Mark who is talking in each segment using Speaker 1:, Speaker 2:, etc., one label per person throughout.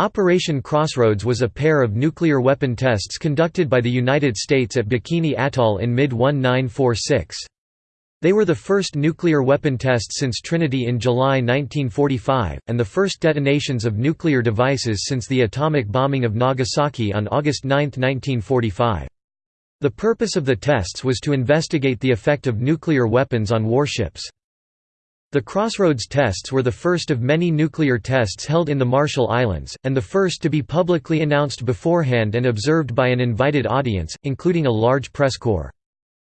Speaker 1: Operation Crossroads was a pair of nuclear weapon tests conducted by the United States at Bikini Atoll in mid-1946. They were the first nuclear weapon tests since Trinity in July 1945, and the first detonations of nuclear devices since the atomic bombing of Nagasaki on August 9, 1945. The purpose of the tests was to investigate the effect of nuclear weapons on warships. The Crossroads tests were the first of many nuclear tests held in the Marshall Islands, and the first to be publicly announced beforehand and observed by an invited audience, including a large press corps.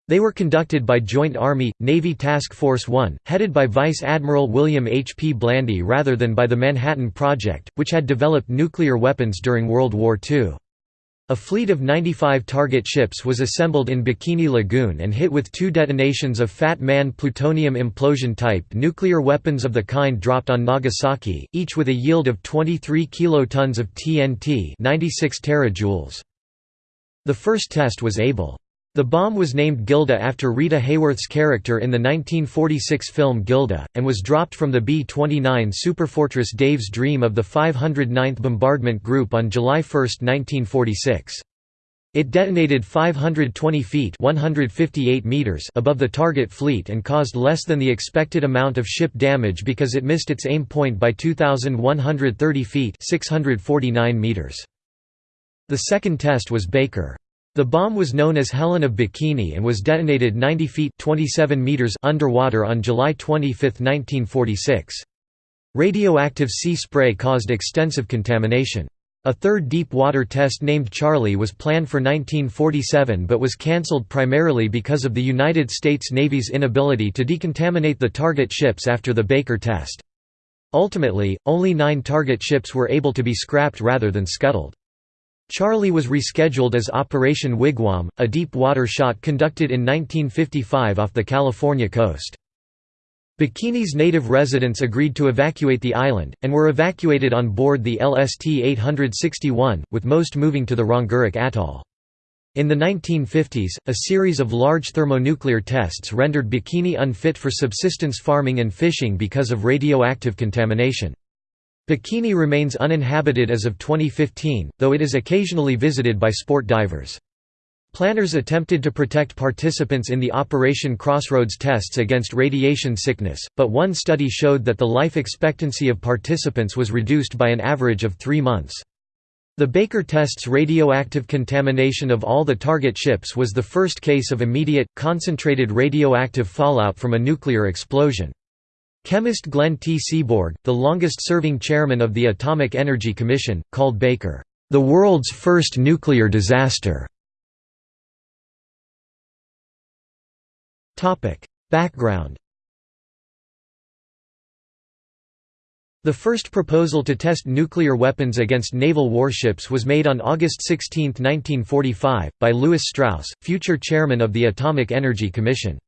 Speaker 1: They were conducted by Joint Army-Navy Task Force 1, headed by Vice Admiral William H. P. Blandy rather than by the Manhattan Project, which had developed nuclear weapons during World War II. A fleet of 95 target ships was assembled in Bikini Lagoon and hit with two detonations of Fat Man plutonium implosion-type nuclear weapons of the kind dropped on Nagasaki, each with a yield of 23 kilotons of TNT 96 terajoules. The first test was able. The bomb was named Gilda after Rita Hayworth's character in the 1946 film Gilda, and was dropped from the B-29 Superfortress Dave's Dream of the 509th Bombardment Group on July 1, 1946. It detonated 520 feet 158 meters above the target fleet and caused less than the expected amount of ship damage because it missed its aim point by 2,130 feet 649 meters. The second test was Baker. The bomb was known as Helen of Bikini and was detonated 90 feet 27 meters underwater on July 25, 1946. Radioactive sea spray caused extensive contamination. A third deep water test named Charlie was planned for 1947 but was cancelled primarily because of the United States Navy's inability to decontaminate the target ships after the Baker test. Ultimately, only nine target ships were able to be scrapped rather than scuttled. Charlie was rescheduled as Operation Wigwam, a deep-water shot conducted in 1955 off the California coast. Bikini's native residents agreed to evacuate the island, and were evacuated on board the LST-861, with most moving to the Rongerik Atoll. In the 1950s, a series of large thermonuclear tests rendered Bikini unfit for subsistence farming and fishing because of radioactive contamination. Bikini remains uninhabited as of 2015, though it is occasionally visited by sport divers. Planners attempted to protect participants in the Operation Crossroads tests against radiation sickness, but one study showed that the life expectancy of participants was reduced by an average of three months. The Baker test's radioactive contamination of all the target ships was the first case of immediate, concentrated radioactive fallout from a nuclear explosion. Chemist Glenn T. Seaborg, the longest-serving chairman of the Atomic Energy Commission, called Baker, "...the world's first nuclear disaster." Background The first proposal to test nuclear weapons against naval warships was made on August 16, 1945, by Lewis Strauss, future chairman of the Atomic Energy Commission.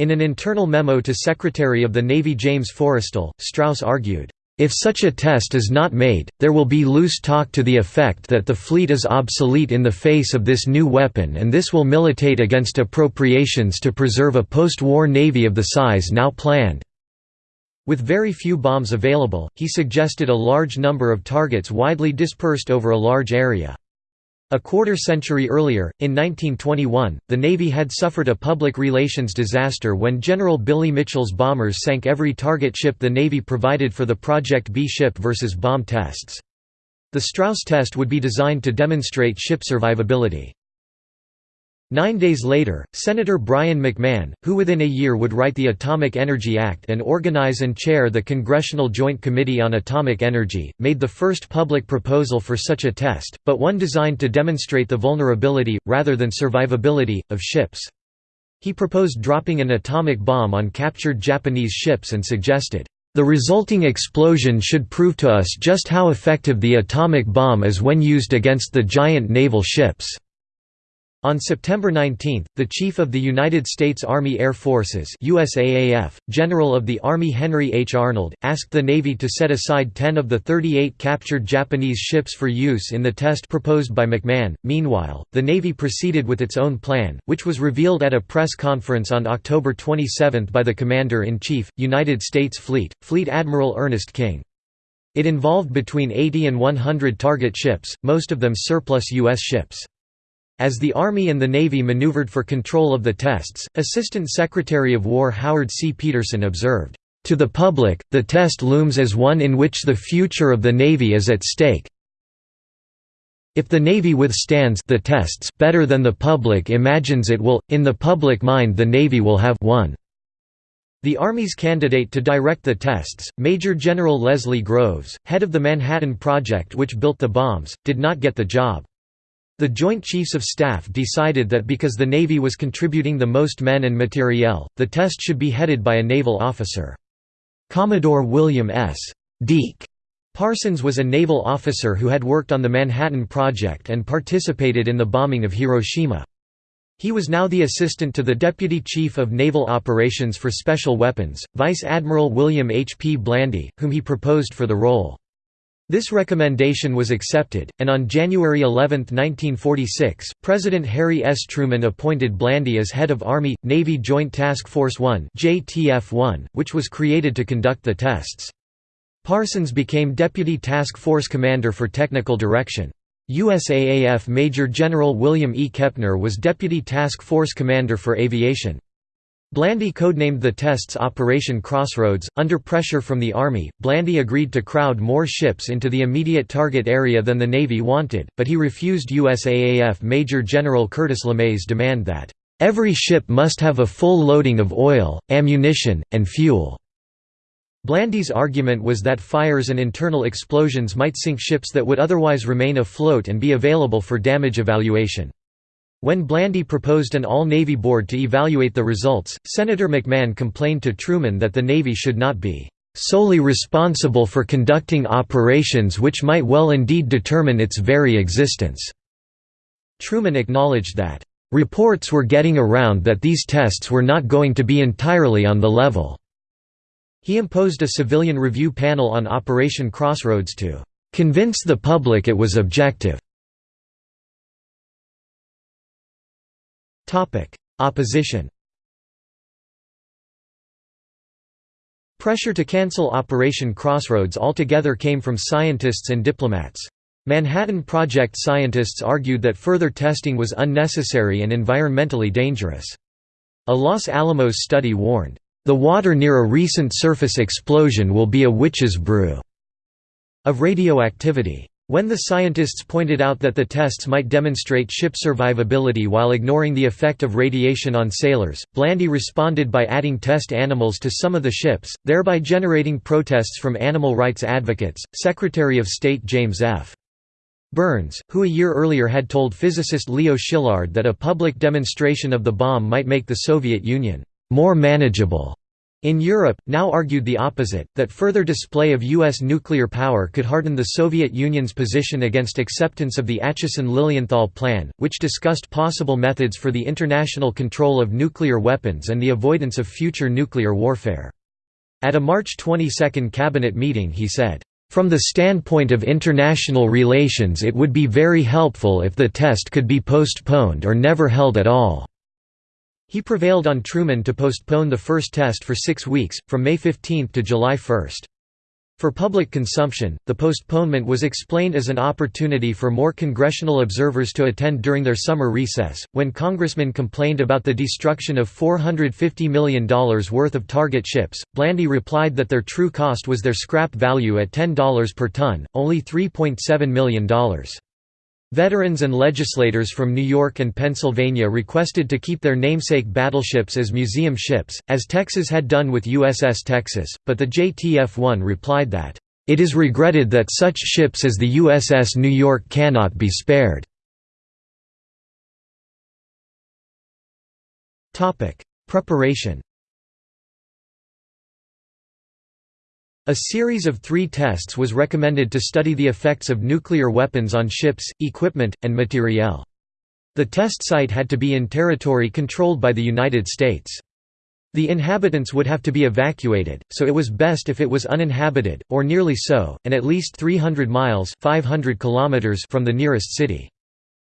Speaker 1: In an internal memo to Secretary of the Navy James Forrestal, Strauss argued, "...if such a test is not made, there will be loose talk to the effect that the fleet is obsolete in the face of this new weapon and this will militate against appropriations to preserve a post-war navy of the size now planned." With very few bombs available, he suggested a large number of targets widely dispersed over a large area. A quarter century earlier, in 1921, the Navy had suffered a public relations disaster when General Billy Mitchell's bombers sank every target ship the Navy provided for the Project B ship versus bomb tests. The Strauss test would be designed to demonstrate ship survivability. Nine days later, Senator Brien McMahon, who within a year would write the Atomic Energy Act and organize and chair the Congressional Joint Committee on Atomic Energy, made the first public proposal for such a test, but one designed to demonstrate the vulnerability, rather than survivability, of ships. He proposed dropping an atomic bomb on captured Japanese ships and suggested, "...the resulting explosion should prove to us just how effective the atomic bomb is when used against the giant naval ships." On September 19, the Chief of the United States Army Air Forces USAAF, General of the Army Henry H. Arnold, asked the Navy to set aside 10 of the 38 captured Japanese ships for use in the test proposed by McMahon. Meanwhile, the Navy proceeded with its own plan, which was revealed at a press conference on October 27 by the Commander-in-Chief, United States Fleet, Fleet Admiral Ernest King. It involved between 80 and 100 target ships, most of them surplus U.S. ships. As the Army and the Navy maneuvered for control of the tests, Assistant Secretary of War Howard C. Peterson observed, "...to the public, the test looms as one in which the future of the Navy is at stake. If the Navy withstands the tests better than the public imagines it will, in the public mind the Navy will have won." The Army's candidate to direct the tests, Major General Leslie Groves, head of the Manhattan Project which built the bombs, did not get the job. The Joint Chiefs of Staff decided that because the Navy was contributing the most men and materiel, the test should be headed by a naval officer. Commodore William S. Deke Parsons was a naval officer who had worked on the Manhattan Project and participated in the bombing of Hiroshima. He was now the assistant to the Deputy Chief of Naval Operations for Special Weapons, Vice Admiral William H. P. Blandy, whom he proposed for the role. This recommendation was accepted, and on January 11, 1946, President Harry S. Truman appointed Blandy as head of Army-Navy Joint Task Force 1 JTF-1, which was created to conduct the tests. Parsons became Deputy Task Force Commander for Technical Direction. USAAF Major General William E. Kepner was Deputy Task Force Commander for Aviation. Blandy codenamed the tests Operation Crossroads. Under pressure from the Army, Blandy agreed to crowd more ships into the immediate target area than the Navy wanted, but he refused USAAF Major General Curtis LeMay's demand that, "...every ship must have a full loading of oil, ammunition, and fuel." Blandy's argument was that fires and internal explosions might sink ships that would otherwise remain afloat and be available for damage evaluation. When Blandy proposed an all-Navy board to evaluate the results, Senator McMahon complained to Truman that the Navy should not be "...solely responsible for conducting operations which might well indeed determine its very existence." Truman acknowledged that, "...reports were getting around that these tests were not going to be entirely on the level." He imposed a civilian review panel on Operation Crossroads to "...convince the public it was objective." Opposition Pressure to cancel Operation Crossroads altogether came from scientists and diplomats. Manhattan Project scientists argued that further testing was unnecessary and environmentally dangerous. A Los Alamos study warned, "...the water near a recent surface explosion will be a witch's brew," of radioactivity. When the scientists pointed out that the tests might demonstrate ship survivability while ignoring the effect of radiation on sailors, Blandy responded by adding test animals to some of the ships, thereby generating protests from animal rights advocates. Secretary of State James F. Byrnes, who a year earlier had told physicist Leo Szilard that a public demonstration of the bomb might make the Soviet Union more manageable, in Europe, now argued the opposite, that further display of U.S. nuclear power could harden the Soviet Union's position against acceptance of the Acheson-Lilienthal Plan, which discussed possible methods for the international control of nuclear weapons and the avoidance of future nuclear warfare. At a March 22 cabinet meeting he said, "...from the standpoint of international relations it would be very helpful if the test could be postponed or never held at all." He prevailed on Truman to postpone the first test for six weeks, from May 15 to July 1. For public consumption, the postponement was explained as an opportunity for more congressional observers to attend during their summer recess. When congressmen complained about the destruction of $450 million worth of target ships, Blandy replied that their true cost was their scrap value at $10 per ton, only $3.7 million. Veterans and legislators from New York and Pennsylvania requested to keep their namesake battleships as museum ships, as Texas had done with USS Texas, but the JTF-1 replied that, "...it is regretted that such ships as the USS New York cannot be spared." Preparation A series of three tests was recommended to study the effects of nuclear weapons on ships, equipment, and materiel. The test site had to be in territory controlled by the United States. The inhabitants would have to be evacuated, so it was best if it was uninhabited, or nearly so, and at least 300 miles 500 kilometers from the nearest city.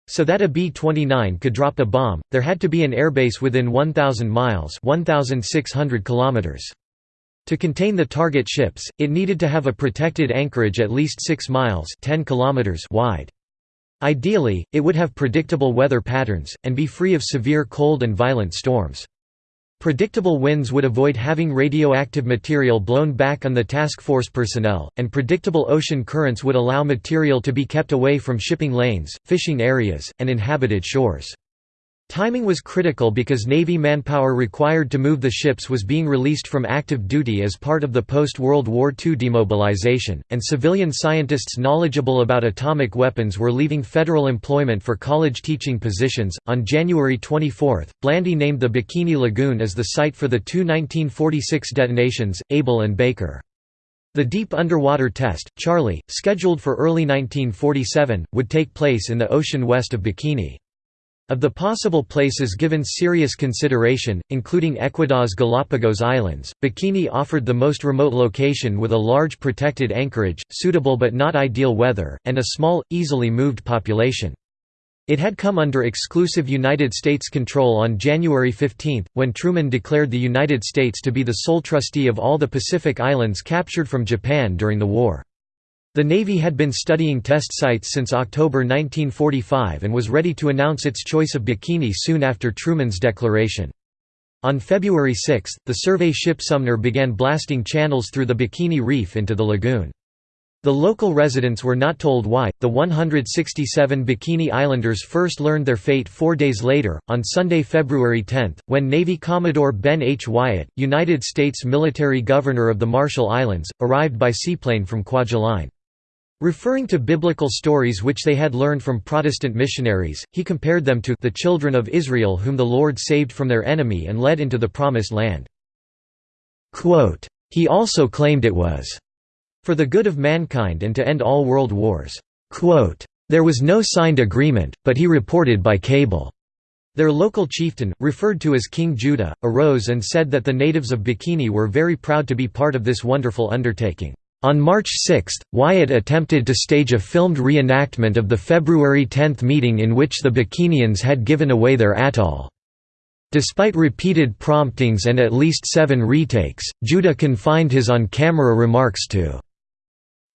Speaker 1: So that a B-29 could drop a bomb, there had to be an airbase within 1,000 miles 1,600 kilometers. To contain the target ships, it needed to have a protected anchorage at least 6 miles 10 kilometers wide. Ideally, it would have predictable weather patterns, and be free of severe cold and violent storms. Predictable winds would avoid having radioactive material blown back on the task force personnel, and predictable ocean currents would allow material to be kept away from shipping lanes, fishing areas, and inhabited shores. Timing was critical because Navy manpower required to move the ships was being released from active duty as part of the post-World War II demobilization, and civilian scientists knowledgeable about atomic weapons were leaving federal employment for college teaching positions. On January 24, Blandy named the Bikini Lagoon as the site for the two 1946 detonations, Able and Baker. The deep underwater test, Charlie, scheduled for early 1947, would take place in the ocean west of Bikini. Of the possible places given serious consideration, including Ecuador's Galapagos Islands, Bikini offered the most remote location with a large protected anchorage, suitable but not ideal weather, and a small, easily moved population. It had come under exclusive United States control on January 15, when Truman declared the United States to be the sole trustee of all the Pacific Islands captured from Japan during the war. The Navy had been studying test sites since October 1945 and was ready to announce its choice of Bikini soon after Truman's declaration. On February 6, the survey ship Sumner began blasting channels through the Bikini Reef into the lagoon. The local residents were not told why. The 167 Bikini Islanders first learned their fate four days later, on Sunday, February 10, when Navy Commodore Ben H. Wyatt, United States military governor of the Marshall Islands, arrived by seaplane from Kwajalein. Referring to biblical stories which they had learned from Protestant missionaries, he compared them to the children of Israel whom the Lord saved from their enemy and led into the Promised Land. He also claimed it was for the good of mankind and to end all world wars. There was no signed agreement, but he reported by cable. Their local chieftain, referred to as King Judah, arose and said that the natives of Bikini were very proud to be part of this wonderful undertaking. On March 6, Wyatt attempted to stage a filmed reenactment of the February 10 meeting in which the Bikinians had given away their atoll. Despite repeated promptings and at least seven retakes, Judah confined his on-camera remarks to,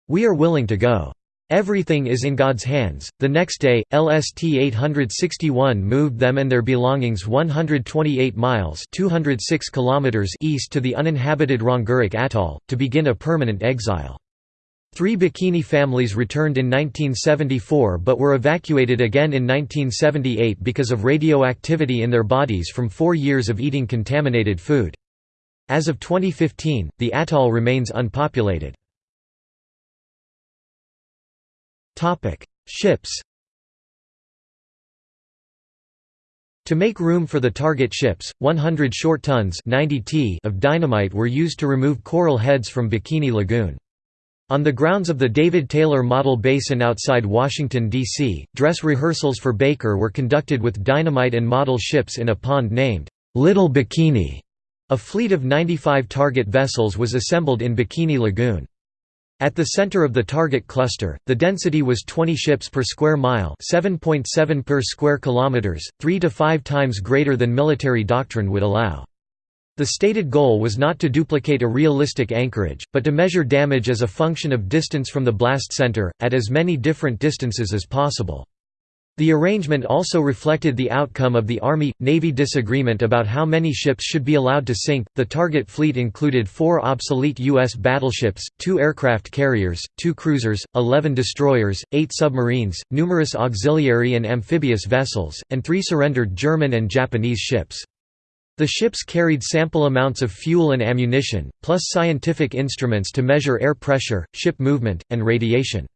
Speaker 1: "'We are willing to go. Everything is in God's hands. The next day, LST 861 moved them and their belongings 128 miles (206 kilometers) east to the uninhabited Rongerik Atoll to begin a permanent exile. Three Bikini families returned in 1974 but were evacuated again in 1978 because of radioactivity in their bodies from four years of eating contaminated food. As of 2015, the atoll remains unpopulated. Ships To make room for the target ships, 100 short tons 90 t of dynamite were used to remove coral heads from Bikini Lagoon. On the grounds of the David Taylor Model Basin outside Washington, D.C., dress rehearsals for Baker were conducted with dynamite and model ships in a pond named, "'Little Bikini'. A fleet of 95 target vessels was assembled in Bikini Lagoon. At the center of the target cluster, the density was 20 ships per square mile 7.7 per square kilometers, 3 to 5 times greater than military doctrine would allow. The stated goal was not to duplicate a realistic anchorage, but to measure damage as a function of distance from the blast center, at as many different distances as possible. The arrangement also reflected the outcome of the Army-Navy disagreement about how many ships should be allowed to sink. The target fleet included four obsolete U.S. battleships, two aircraft carriers, two cruisers, 11 destroyers, eight submarines, numerous auxiliary and amphibious vessels, and three surrendered German and Japanese ships. The ships carried sample amounts of fuel and ammunition, plus scientific instruments to measure air pressure, ship movement, and radiation.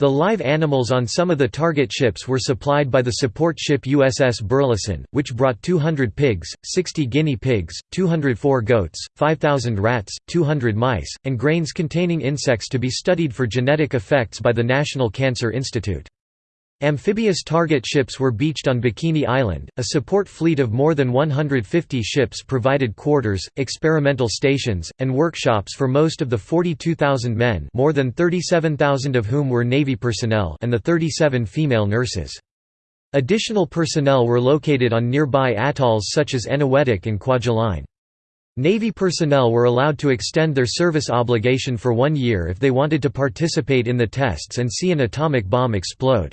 Speaker 1: The live animals on some of the target ships were supplied by the support ship USS Burleson, which brought 200 pigs, 60 guinea pigs, 204 goats, 5,000 rats, 200 mice, and grains containing insects to be studied for genetic effects by the National Cancer Institute. Amphibious target ships were beached on Bikini Island. A support fleet of more than 150 ships provided quarters, experimental stations, and workshops for most of the 42,000 men, more than 37,000 of whom were Navy personnel, and the 37 female nurses. Additional personnel were located on nearby atolls such as Eniwetok and Kwajalein. Navy personnel were allowed to extend their service obligation for one year if they wanted to participate in the tests and see an atomic bomb explode.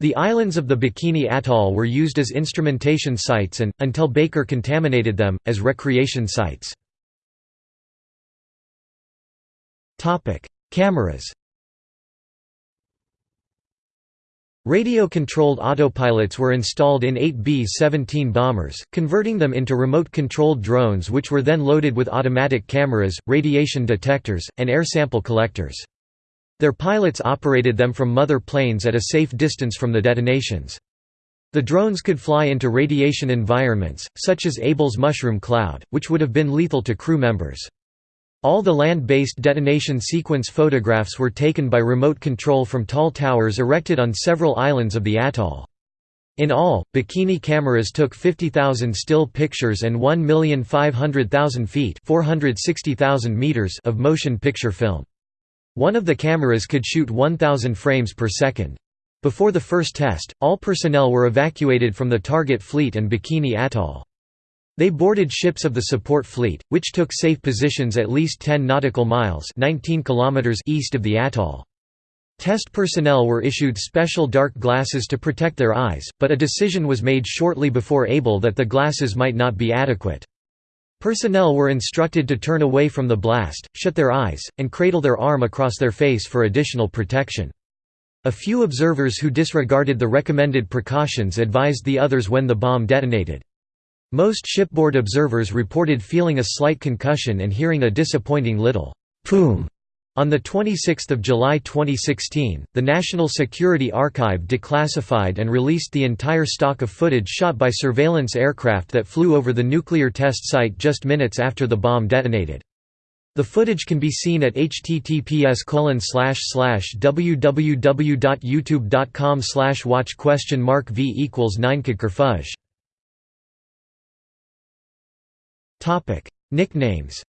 Speaker 1: The islands of the Bikini Atoll were used as instrumentation sites and, until Baker contaminated them, as recreation sites. Cameras Radio-controlled autopilots were installed in 8 B-17 bombers, converting them into remote-controlled drones which were then loaded with automatic cameras, radiation detectors, and air sample collectors. Their pilots operated them from mother planes at a safe distance from the detonations. The drones could fly into radiation environments, such as Able's mushroom cloud, which would have been lethal to crew members. All the land-based detonation sequence photographs were taken by remote control from tall towers erected on several islands of the atoll. In all, Bikini cameras took 50,000 still pictures and 1,500,000 feet 460,000 meters of motion picture film. One of the cameras could shoot 1,000 frames per second. Before the first test, all personnel were evacuated from the target fleet and Bikini Atoll. They boarded ships of the support fleet, which took safe positions at least 10 nautical miles 19 kilometers east of the atoll. Test personnel were issued special dark glasses to protect their eyes, but a decision was made shortly before Able that the glasses might not be adequate. Personnel were instructed to turn away from the blast, shut their eyes, and cradle their arm across their face for additional protection. A few observers who disregarded the recommended precautions advised the others when the bomb detonated. Most shipboard observers reported feeling a slight concussion and hearing a disappointing little «poom» On 26 July 2016, the National Security Archive declassified and released the entire stock of footage shot by surveillance aircraft that flew over the nuclear test site just minutes after the bomb detonated. The footage can be seen at https www.youtube.com watch question mark v equals 9 Nicknames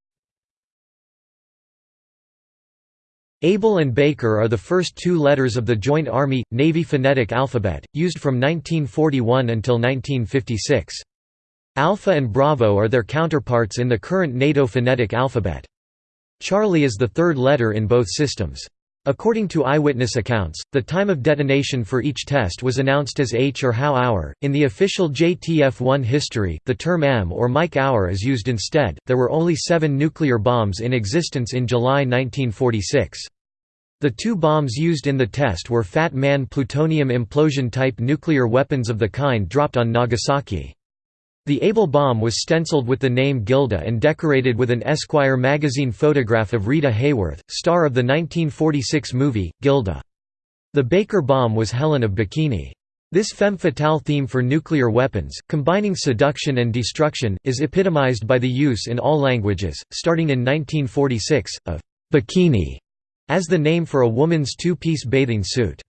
Speaker 1: Able and Baker are the first two letters of the joint Army-Navy phonetic alphabet, used from 1941 until 1956. Alpha and Bravo are their counterparts in the current NATO phonetic alphabet. Charlie is the third letter in both systems. According to eyewitness accounts, the time of detonation for each test was announced as H or HOW hour. In the official JTF-1 history, the term M or Mike hour is used instead. There were only seven nuclear bombs in existence in July 1946. The two bombs used in the test were Fat Man plutonium implosion-type nuclear weapons of the kind dropped on Nagasaki. The Able bomb was stenciled with the name Gilda and decorated with an Esquire magazine photograph of Rita Hayworth, star of the 1946 movie, Gilda. The Baker bomb was Helen of Bikini. This femme fatale theme for nuclear weapons, combining seduction and destruction, is epitomized by the use in all languages, starting in 1946, of «bikini» as the name for a woman's two-piece bathing suit.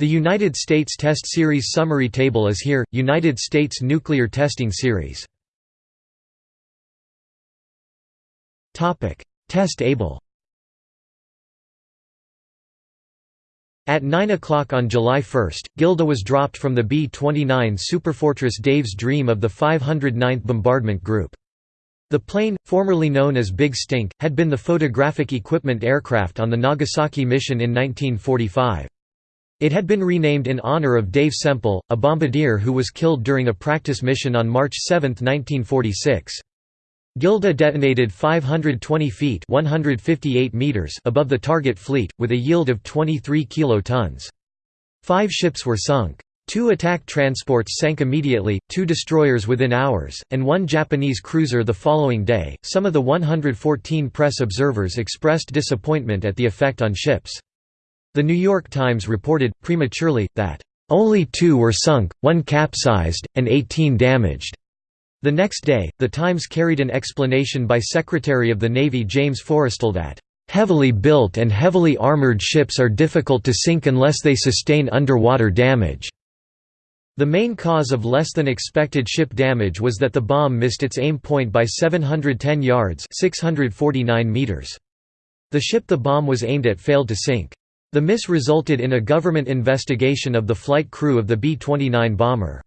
Speaker 1: The United States Test Series summary table is here, United States Nuclear Testing Series. Test Able At 9 o'clock on July 1, Gilda was dropped from the B-29 Superfortress Dave's Dream of the 509th Bombardment Group. The plane, formerly known as Big Stink, had been the photographic equipment aircraft on the Nagasaki mission in 1945. It had been renamed in honor of Dave Semple, a bombardier who was killed during a practice mission on March 7, 1946. Gilda detonated 520 feet 158 meters above the target fleet, with a yield of 23 kilotons. Five ships were sunk. Two attack transports sank immediately, two destroyers within hours, and one Japanese cruiser the following day. Some of the 114 press observers expressed disappointment at the effect on ships. The New York Times reported, prematurely, that, "...only two were sunk, one capsized, and 18 damaged." The next day, The Times carried an explanation by Secretary of the Navy James Forrestal that, "...heavily built and heavily armored ships are difficult to sink unless they sustain underwater damage." The main cause of less than expected ship damage was that the bomb missed its aim point by 710 yards 649 meters. The ship the bomb was aimed at failed to sink. The miss resulted in a government investigation of the flight crew of the B-29 bomber.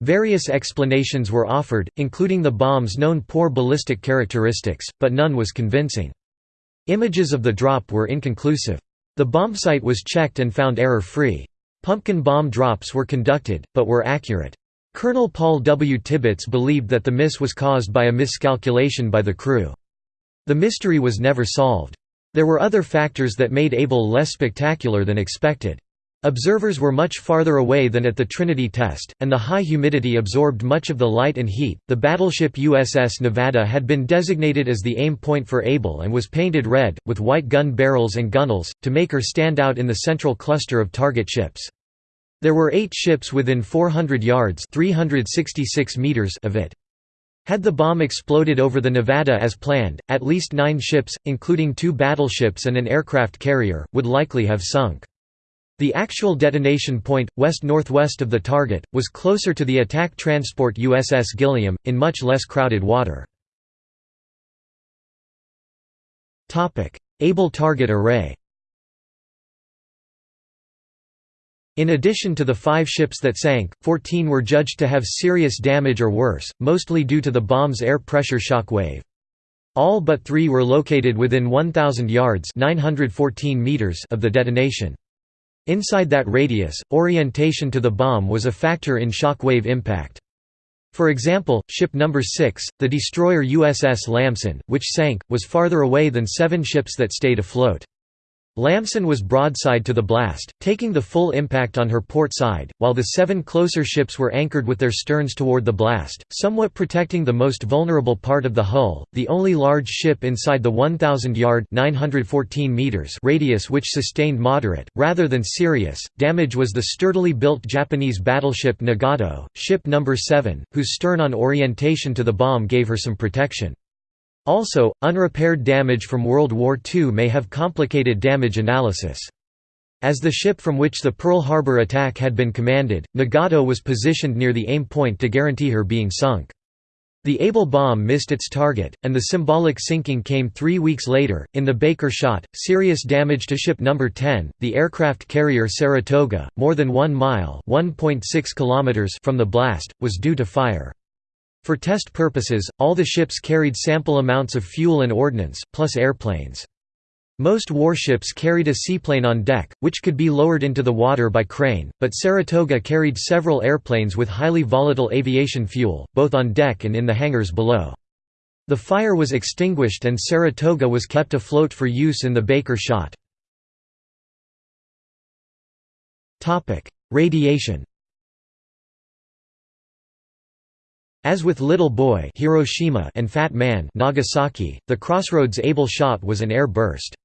Speaker 1: Various explanations were offered, including the bomb's known poor ballistic characteristics, but none was convincing. Images of the drop were inconclusive. The bombsight was checked and found error-free. Pumpkin bomb drops were conducted, but were accurate. Colonel Paul W. Tibbets believed that the miss was caused by a miscalculation by the crew. The mystery was never solved. There were other factors that made Able less spectacular than expected. Observers were much farther away than at the Trinity test, and the high humidity absorbed much of the light and heat. The battleship USS Nevada had been designated as the aim point for Able and was painted red, with white gun barrels and gunnels, to make her stand out in the central cluster of target ships. There were eight ships within 400 yards 366 meters of it. Had the bomb exploded over the Nevada as planned, at least nine ships, including two battleships and an aircraft carrier, would likely have sunk. The actual detonation point, west-northwest of the target, was closer to the attack transport USS Gilliam, in much less crowded water. Able target array In addition to the five ships that sank, 14 were judged to have serious damage or worse, mostly due to the bomb's air pressure shock wave. All but three were located within 1,000 yards 914 meters of the detonation. Inside that radius, orientation to the bomb was a factor in shockwave impact. For example, ship number 6, the destroyer USS Lamson, which sank, was farther away than seven ships that stayed afloat. Lamson was broadside to the blast, taking the full impact on her port side, while the seven closer ships were anchored with their sterns toward the blast, somewhat protecting the most vulnerable part of the hull. The only large ship inside the 1,000-yard (914 meters) radius which sustained moderate, rather than serious, damage was the sturdily built Japanese battleship Nagato, ship number 7, whose stern-on orientation to the bomb gave her some protection. Also, unrepaired damage from World War II may have complicated damage analysis. As the ship from which the Pearl Harbor attack had been commanded, Nagato was positioned near the aim point to guarantee her being sunk. The Able bomb missed its target, and the symbolic sinking came three weeks later. In the Baker shot, serious damage to ship number 10, the aircraft carrier Saratoga, more than one mile kilometers from the blast, was due to fire. For test purposes, all the ships carried sample amounts of fuel and ordnance, plus airplanes. Most warships carried a seaplane on deck, which could be lowered into the water by crane, but Saratoga carried several airplanes with highly volatile aviation fuel, both on deck and in the hangars below. The fire was extinguished and Saratoga was kept afloat for use in the Baker shot. Radiation As with Little Boy Hiroshima and Fat Man Nagasaki, the Crossroads Able shot was an air burst.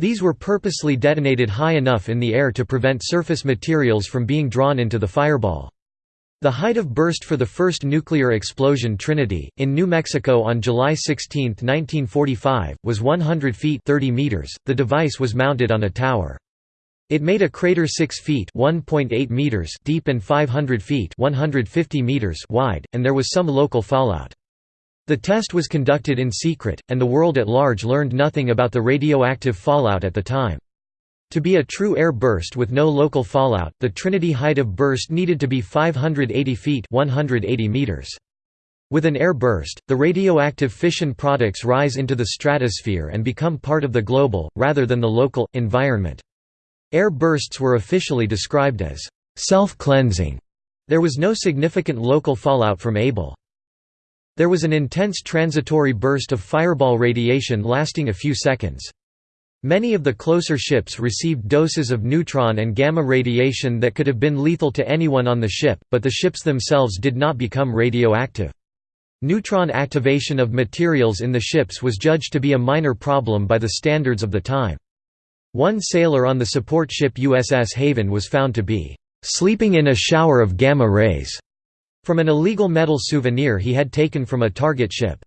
Speaker 1: These were purposely detonated high enough in the air to prevent surface materials from being drawn into the fireball. The height of burst for the first nuclear explosion Trinity, in New Mexico on July 16, 1945, was 100 feet 30 meters. .The device was mounted on a tower. It made a crater 6 feet (1.8 meters) deep and 500 feet (150 meters) wide, and there was some local fallout. The test was conducted in secret, and the world at large learned nothing about the radioactive fallout at the time. To be a true air burst with no local fallout, the Trinity height of burst needed to be 580 feet 180 meters. With an air burst, the radioactive fission products rise into the stratosphere and become part of the global, rather than the local, environment. Air bursts were officially described as self-cleansing. There was no significant local fallout from Able. There was an intense transitory burst of fireball radiation lasting a few seconds. Many of the closer ships received doses of neutron and gamma radiation that could have been lethal to anyone on the ship, but the ships themselves did not become radioactive. Neutron activation of materials in the ships was judged to be a minor problem by the standards of the time. One sailor on the support ship USS Haven was found to be "...sleeping in a shower of gamma rays." from an illegal metal souvenir he had taken from a target ship.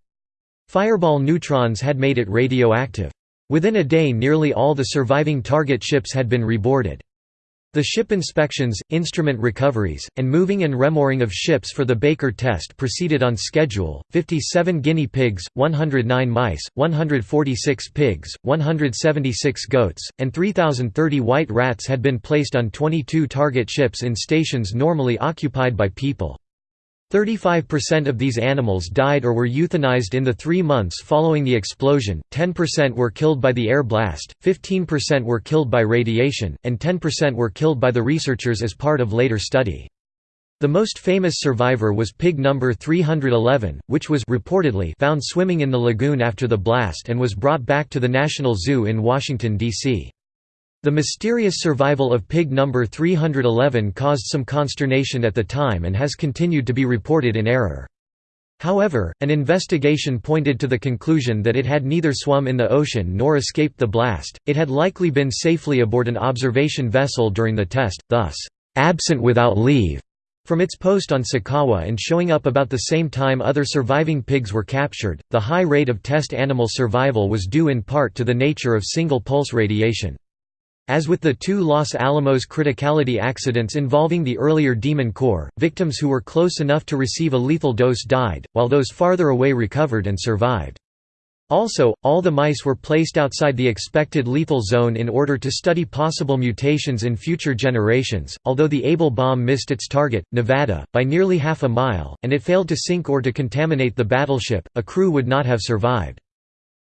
Speaker 1: Fireball neutrons had made it radioactive. Within a day nearly all the surviving target ships had been reboarded. The ship inspections, instrument recoveries, and moving and remooring of ships for the Baker test proceeded on schedule. 57 guinea pigs, 109 mice, 146 pigs, 176 goats, and 3,030 white rats had been placed on 22 target ships in stations normally occupied by people. 35% of these animals died or were euthanized in the three months following the explosion, 10% were killed by the air blast, 15% were killed by radiation, and 10% were killed by the researchers as part of later study. The most famous survivor was pig number 311, which was reportedly found swimming in the lagoon after the blast and was brought back to the National Zoo in Washington, D.C. The mysterious survival of pig number 311 caused some consternation at the time and has continued to be reported in error. However, an investigation pointed to the conclusion that it had neither swum in the ocean nor escaped the blast, it had likely been safely aboard an observation vessel during the test, thus, "...absent without leave." From its post on Sakawa and showing up about the same time other surviving pigs were captured, the high rate of test animal survival was due in part to the nature of single-pulse radiation. As with the two Los Alamos criticality accidents involving the earlier Demon Core, victims who were close enough to receive a lethal dose died, while those farther away recovered and survived. Also, all the mice were placed outside the expected lethal zone in order to study possible mutations in future generations. Although the Able bomb missed its target, Nevada, by nearly half a mile, and it failed to sink or to contaminate the battleship, a crew would not have survived.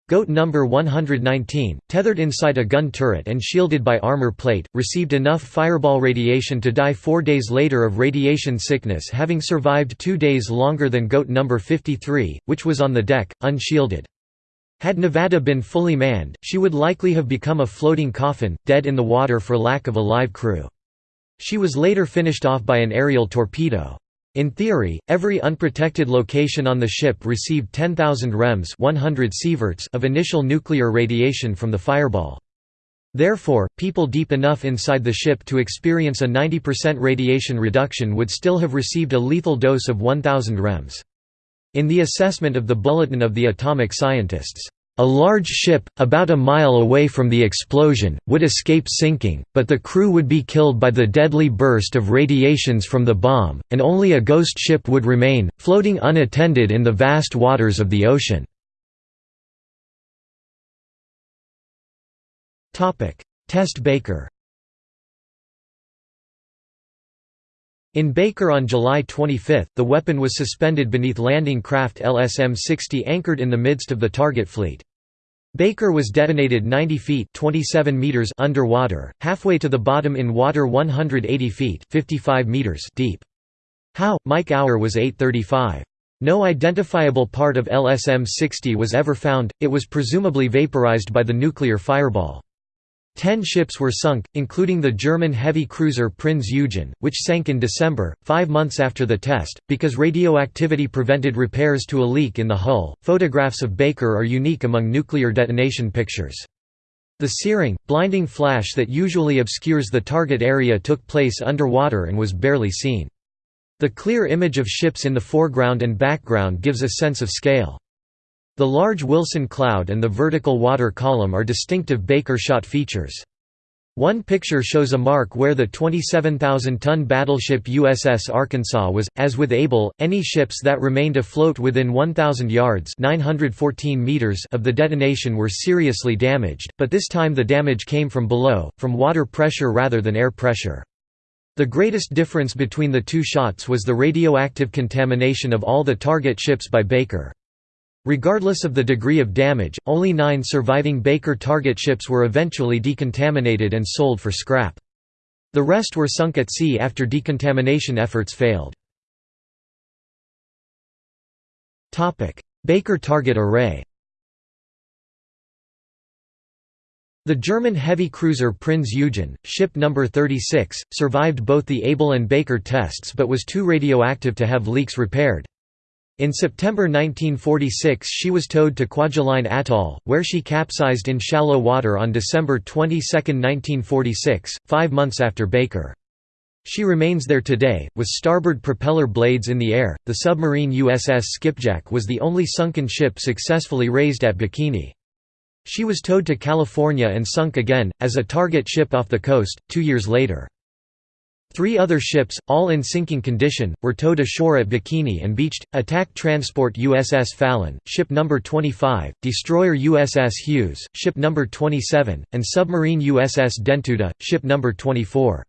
Speaker 1: Goat number 119, tethered inside a gun turret and shielded by armor plate, received enough fireball radiation to die four days later of radiation sickness having survived two days longer than goat number 53, which was on the deck, unshielded. Had Nevada been fully manned, she would likely have become a floating coffin, dead in the water for lack of a live crew. She was later finished off by an aerial torpedo. In theory, every unprotected location on the ship received 10,000 rems 100 sieverts of initial nuclear radiation from the fireball. Therefore, people deep enough inside the ship to experience a 90% radiation reduction would still have received a lethal dose of 1000 rems. In the assessment of the Bulletin of the Atomic Scientists, a large ship, about a mile away from the explosion, would escape sinking, but the crew would be killed by the deadly burst of radiations from the bomb, and only a ghost ship would remain, floating unattended in the vast waters of the ocean. Test Baker In Baker on July 25, the weapon was suspended beneath landing craft LSM-60 anchored in the midst of the target fleet. Baker was detonated 90 feet 27 meters underwater, halfway to the bottom in water 180 feet 55 meters deep. How, Mike Hour was 835. No identifiable part of LSM-60 was ever found, it was presumably vaporized by the nuclear fireball. Ten ships were sunk, including the German heavy cruiser Prinz Eugen, which sank in December, five months after the test, because radioactivity prevented repairs to a leak in the hull. Photographs of Baker are unique among nuclear detonation pictures. The searing, blinding flash that usually obscures the target area took place underwater and was barely seen. The clear image of ships in the foreground and background gives a sense of scale. The large Wilson cloud and the vertical water column are distinctive Baker shot features. One picture shows a mark where the 27,000-ton battleship USS Arkansas was, as with Able, any ships that remained afloat within 1,000 yards 914 meters of the detonation were seriously damaged, but this time the damage came from below, from water pressure rather than air pressure. The greatest difference between the two shots was the radioactive contamination of all the target ships by Baker. Regardless of the degree of damage, only nine surviving Baker target ships were eventually decontaminated and sold for scrap. The rest were sunk at sea after decontamination efforts failed. Baker target array The German heavy cruiser Prinz Eugen, ship number 36, survived both the Able and Baker tests but was too radioactive to have leaks repaired. In September 1946 she was towed to Kwajalein Atoll, where she capsized in shallow water on December 22, 1946, five months after Baker. She remains there today, with starboard propeller blades in the air. The submarine USS Skipjack was the only sunken ship successfully raised at Bikini. She was towed to California and sunk again, as a target ship off the coast, two years later. Three other ships, all in sinking condition, were towed ashore at Bikini and beached, attack transport USS Fallon, ship No. 25, destroyer USS Hughes, ship No. 27, and submarine USS Dentuda, ship No. 24.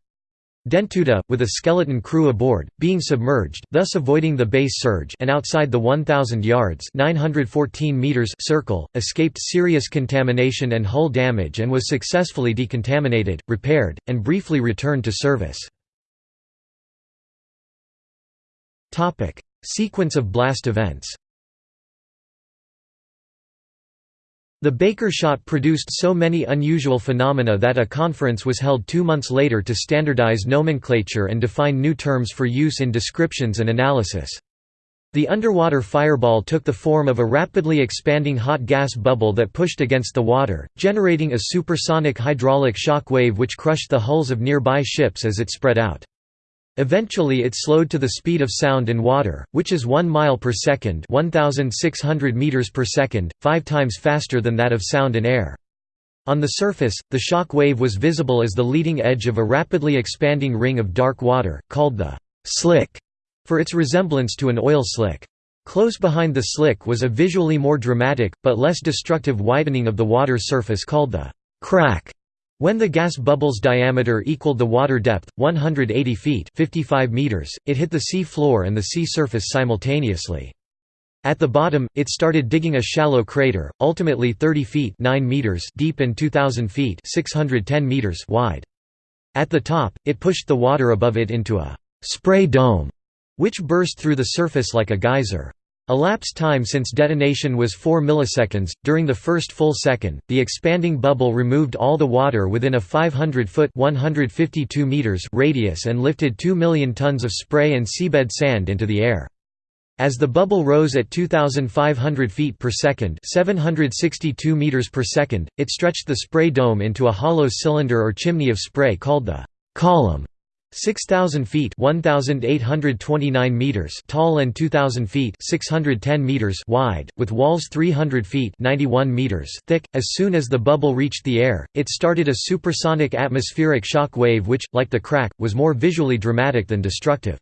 Speaker 1: Dentuda, with a skeleton crew aboard, being submerged, thus avoiding the base surge and outside the 1,000 yards 914 meters circle, escaped serious contamination and hull damage and was successfully decontaminated, repaired, and briefly returned to service. Sequence of blast events The Baker shot produced so many unusual phenomena that a conference was held two months later to standardize nomenclature and define new terms for use in descriptions and analysis. The underwater fireball took the form of a rapidly expanding hot gas bubble that pushed against the water, generating a supersonic hydraulic shock wave which crushed the hulls of nearby ships as it spread out. Eventually it slowed to the speed of sound in water, which is 1 mile per second 1,600 meters per second, five times faster than that of sound in air. On the surface, the shock wave was visible as the leading edge of a rapidly expanding ring of dark water, called the «slick», for its resemblance to an oil slick. Close behind the slick was a visually more dramatic, but less destructive widening of the water surface called the «crack», when the gas bubble's diameter equaled the water depth, 180 feet 55 meters, it hit the sea floor and the sea surface simultaneously. At the bottom, it started digging a shallow crater, ultimately 30 feet 9 meters deep and 2,000 feet 610 meters wide. At the top, it pushed the water above it into a «spray dome», which burst through the surface like a geyser. Elapsed time since detonation was 4 milliseconds. During the first full second, the expanding bubble removed all the water within a 500-foot (152 meters) radius and lifted 2 million tons of spray and seabed sand into the air. As the bubble rose at 2,500 feet per second (762 meters per second), it stretched the spray dome into a hollow cylinder or chimney of spray called the column. 6,000 feet 1,829 meters tall and 2,000 feet 610 meters wide, with walls 300 feet 91 meters thick. As soon as the bubble reached the air, it started a supersonic atmospheric shock wave which, like the crack, was more visually dramatic than destructive.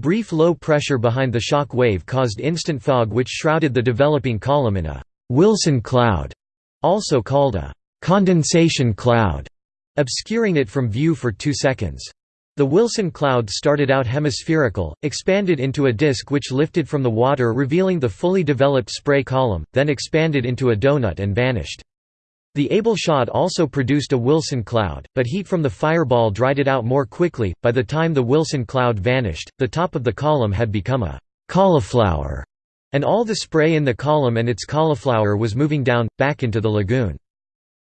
Speaker 1: Brief low pressure behind the shock wave caused instant fog which shrouded the developing column in a «Wilson cloud», also called a «condensation cloud», obscuring it from view for two seconds. The Wilson cloud started out hemispherical, expanded into a disk which lifted from the water revealing the fully developed spray column, then expanded into a donut and vanished. The Able shot also produced a Wilson cloud, but heat from the fireball dried it out more quickly. By the time the Wilson cloud vanished, the top of the column had become a cauliflower, and all the spray in the column and its cauliflower was moving down, back into the lagoon.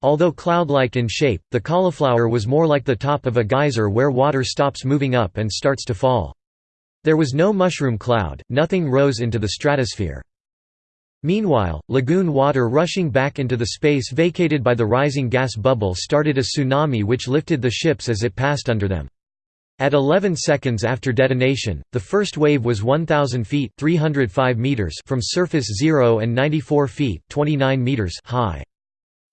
Speaker 1: Although cloud-like in shape, the cauliflower was more like the top of a geyser where water stops moving up and starts to fall. There was no mushroom cloud, nothing rose into the stratosphere. Meanwhile, lagoon water rushing back into the space vacated by the rising gas bubble started a tsunami which lifted the ships as it passed under them. At 11 seconds after detonation, the first wave was 1,000 feet 305 meters from surface zero and 94 feet 29 meters high.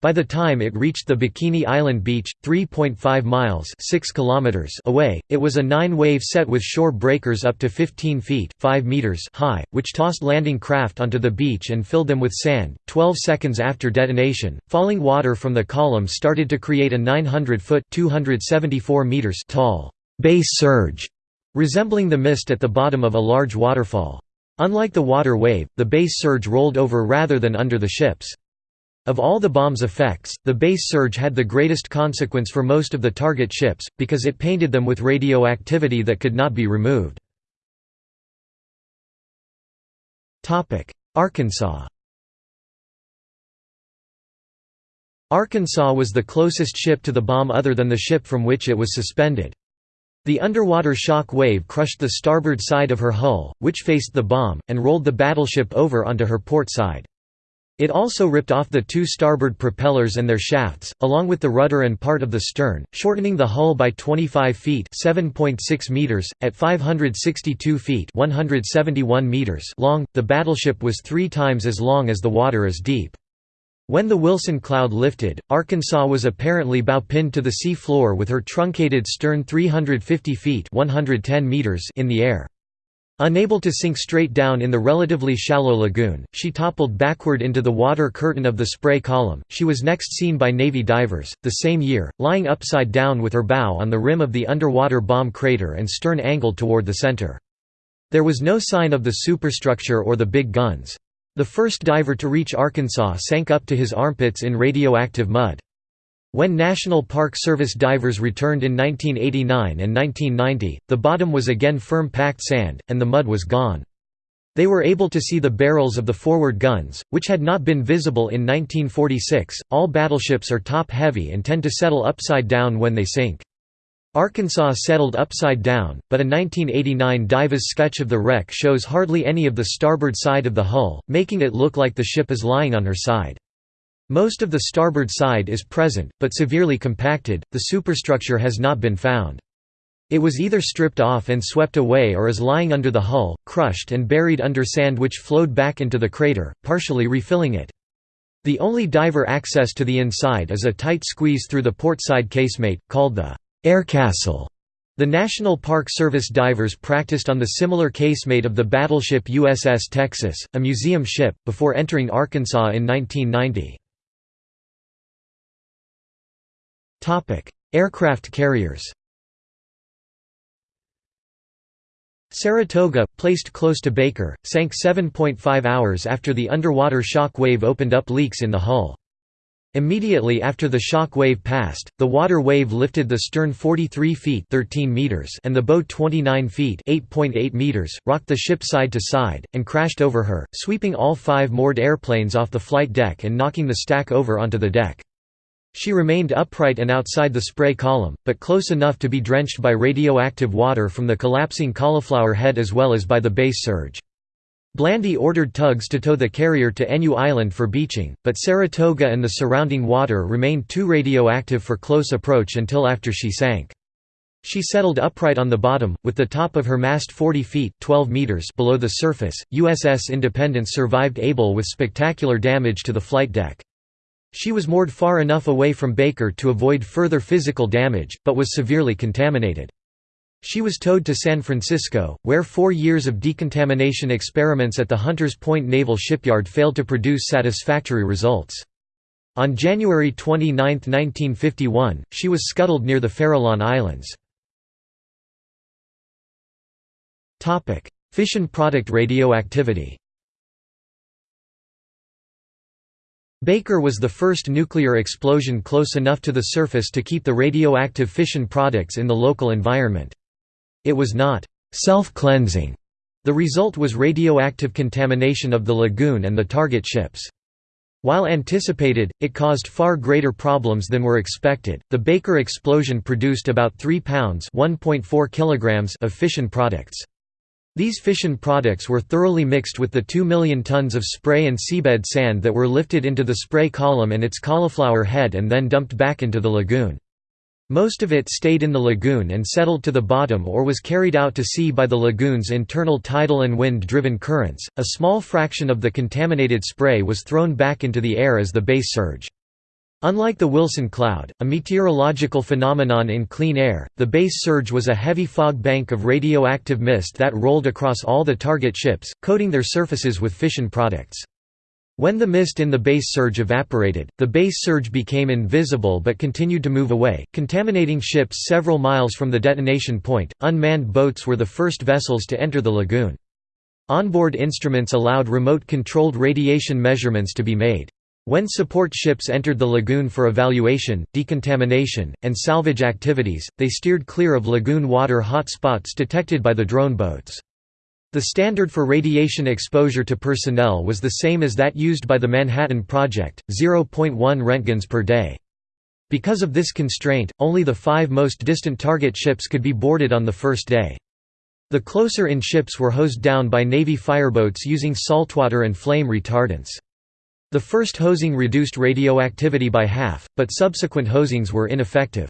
Speaker 1: By the time it reached the Bikini Island beach, 3.5 miles 6 kilometers away, it was a nine-wave set with shore breakers up to 15 feet 5 meters high, which tossed landing craft onto the beach and filled them with sand. Twelve seconds after detonation, falling water from the column started to create a 900-foot 274 meters tall base surge, resembling the mist at the bottom of a large waterfall. Unlike the water wave, the base surge rolled over rather than under the ships. Of all the bomb's effects, the base surge had the greatest consequence for most of the target ships, because it painted them with radioactivity that could not be removed. Arkansas Arkansas was the closest ship to the bomb other than the ship from which it was suspended. The underwater shock wave crushed the starboard side of her hull, which faced the bomb, and rolled the battleship over onto her port side. It also ripped off the two starboard propellers and their shafts, along with the rudder and part of the stern, shortening the hull by 25 feet (7.6 meters) at 562 feet (171 meters) long. The battleship was 3 times as long as the water is deep. When the Wilson cloud lifted, Arkansas was apparently bow-pinned to the sea floor with her truncated stern 350 feet (110 meters) in the air. Unable to sink straight down in the relatively shallow lagoon, she toppled backward into the water curtain of the spray column. She was next seen by Navy divers, the same year, lying upside down with her bow on the rim of the underwater bomb crater and stern angled toward the center. There was no sign of the superstructure or the big guns. The first diver to reach Arkansas sank up to his armpits in radioactive mud. When National Park Service divers returned in 1989 and 1990, the bottom was again firm packed sand, and the mud was gone. They were able to see the barrels of the forward guns, which had not been visible in 1946. All battleships are top heavy and tend to settle upside down when they sink. Arkansas settled upside down, but a 1989 Divas sketch of the wreck shows hardly any of the starboard side of the hull, making it look like the ship is lying on her side. Most of the starboard side is present, but severely compacted, the superstructure has not been found. It was either stripped off and swept away or is lying under the hull, crushed and buried under sand which flowed back into the crater, partially refilling it. The only diver access to the inside is a tight squeeze through the port side casemate, called the air castle. The National Park Service divers practiced on the similar casemate of the battleship USS Texas, a museum ship, before entering Arkansas in 1990. Aircraft carriers Saratoga, placed close to Baker, sank 7.5 hours after the underwater shock wave opened up leaks in the hull. Immediately after the shock wave passed, the water wave lifted the stern 43 feet 13 meters and the bow 29 feet 8.8 meters, rocked the ship side to side, and crashed over her, sweeping all five moored airplanes off the flight deck and knocking the stack over onto the deck. She remained upright and outside the spray column, but close enough to be drenched by radioactive water from the collapsing cauliflower head as well as by the base surge. Blandy ordered tugs to tow the carrier to Enyu Island for beaching, but Saratoga and the surrounding water remained too radioactive for close approach until after she sank. She settled upright on the bottom, with the top of her mast 40 feet 12 meters below the surface. USS Independence survived able with spectacular damage to the flight deck. She was moored far enough away from Baker to avoid further physical damage, but was severely contaminated. She was towed to San Francisco, where four years of decontamination experiments at the Hunters Point Naval Shipyard failed to produce satisfactory results. On January 29, 1951, she was scuttled near the Farallon Islands. Fission product radioactivity Baker was the first nuclear explosion close enough to the surface to keep the radioactive fission products in the local environment. It was not self-cleansing. The result was radioactive contamination of the lagoon and the target ships. While anticipated, it caused far greater problems than were expected. The Baker explosion produced about 3 pounds (1.4 kilograms) of fission products. These fission products were thoroughly mixed with the 2 million tons of spray and seabed sand that were lifted into the spray column and its cauliflower head and then dumped back into the lagoon. Most of it stayed in the lagoon and settled to the bottom or was carried out to sea by the lagoon's internal tidal and wind-driven currents. A small fraction of the contaminated spray was thrown back into the air as the base surge. Unlike the Wilson cloud, a meteorological phenomenon in clean air, the base surge was a heavy fog bank of radioactive mist that rolled across all the target ships, coating their surfaces with fission products. When the mist in the base surge evaporated, the base surge became invisible but continued to move away, contaminating ships several miles from the detonation point. Unmanned boats were the first vessels to enter the lagoon. Onboard instruments allowed remote controlled radiation measurements to be made. When support ships entered the lagoon for evaluation, decontamination, and salvage activities, they steered clear of lagoon water hot spots detected by the drone boats. The standard for radiation exposure to personnel was the same as that used by the Manhattan Project, 0.1 Roentgens per day. Because of this constraint, only the five most distant target ships could be boarded on the first day. The closer-in ships were hosed down by Navy fireboats using saltwater and flame retardants. The first hosing reduced radioactivity by half, but subsequent hosings were ineffective.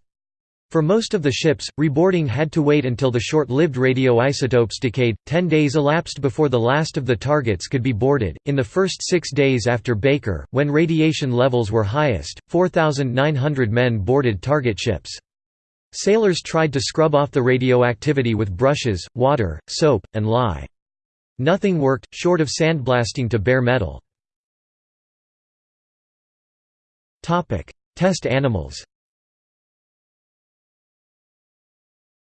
Speaker 1: For most of the ships, reboarding had to wait until the short-lived radioisotopes decayed. Ten days elapsed before the last of the targets could be boarded. In the first six days after Baker, when radiation levels were highest, 4,900 men boarded target ships. Sailors tried to scrub off the radioactivity with brushes, water, soap, and lye. Nothing worked, short of sandblasting to bare metal. Test animals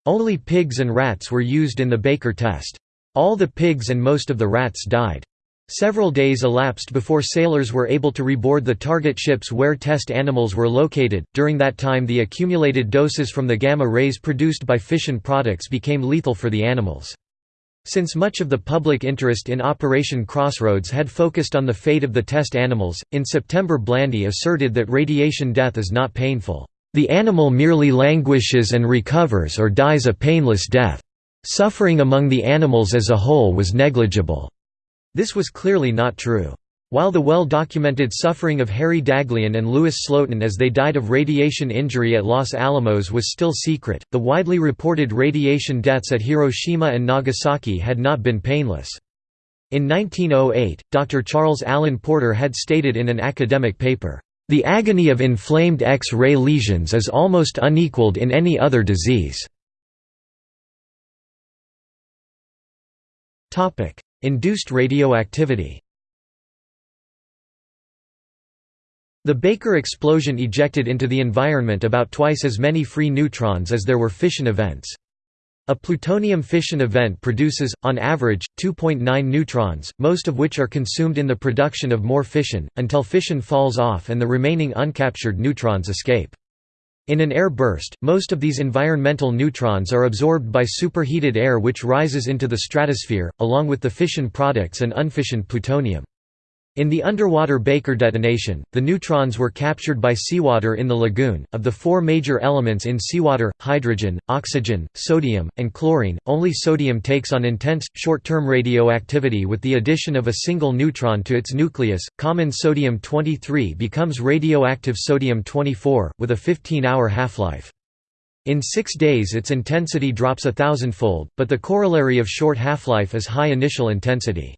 Speaker 1: Only pigs and rats were used in the Baker test. All the pigs and most of the rats died. Several days elapsed before sailors were able to reboard the target ships where test animals were located. During that time, the accumulated doses from the gamma rays produced by fission products became lethal for the animals. Since much of the public interest in Operation Crossroads had focused on the fate of the test animals, in September Blandy asserted that radiation death is not painful. The animal merely languishes and recovers or dies a painless death. Suffering among the animals as a whole was negligible. This was clearly not true. While the well-documented suffering of Harry Daghlian and Louis Slotin as they died of radiation injury at Los Alamos was still secret, the widely reported radiation deaths at Hiroshima and Nagasaki had not been painless. In 1908, Dr. Charles Allen Porter had stated in an academic paper, "...the agony of inflamed X-ray lesions is almost unequaled in any other disease." Induced radioactivity The Baker explosion ejected into the environment about twice as many free neutrons as there were fission events. A plutonium fission event produces, on average, 2.9 neutrons, most of which are consumed in the production of more fission, until fission falls off and the remaining uncaptured neutrons escape. In an air burst, most of these environmental neutrons are absorbed by superheated air which rises into the stratosphere, along with the fission products and unfissioned plutonium. In the underwater Baker detonation, the neutrons were captured by seawater in the lagoon. Of the four major elements in seawater hydrogen, oxygen, sodium, and chlorine only sodium takes on intense, short term radioactivity with the addition of a single neutron to its nucleus. Common sodium 23 becomes radioactive sodium 24, with a 15 hour half life. In six days its intensity drops a thousandfold, but the corollary of short half-life is high initial intensity.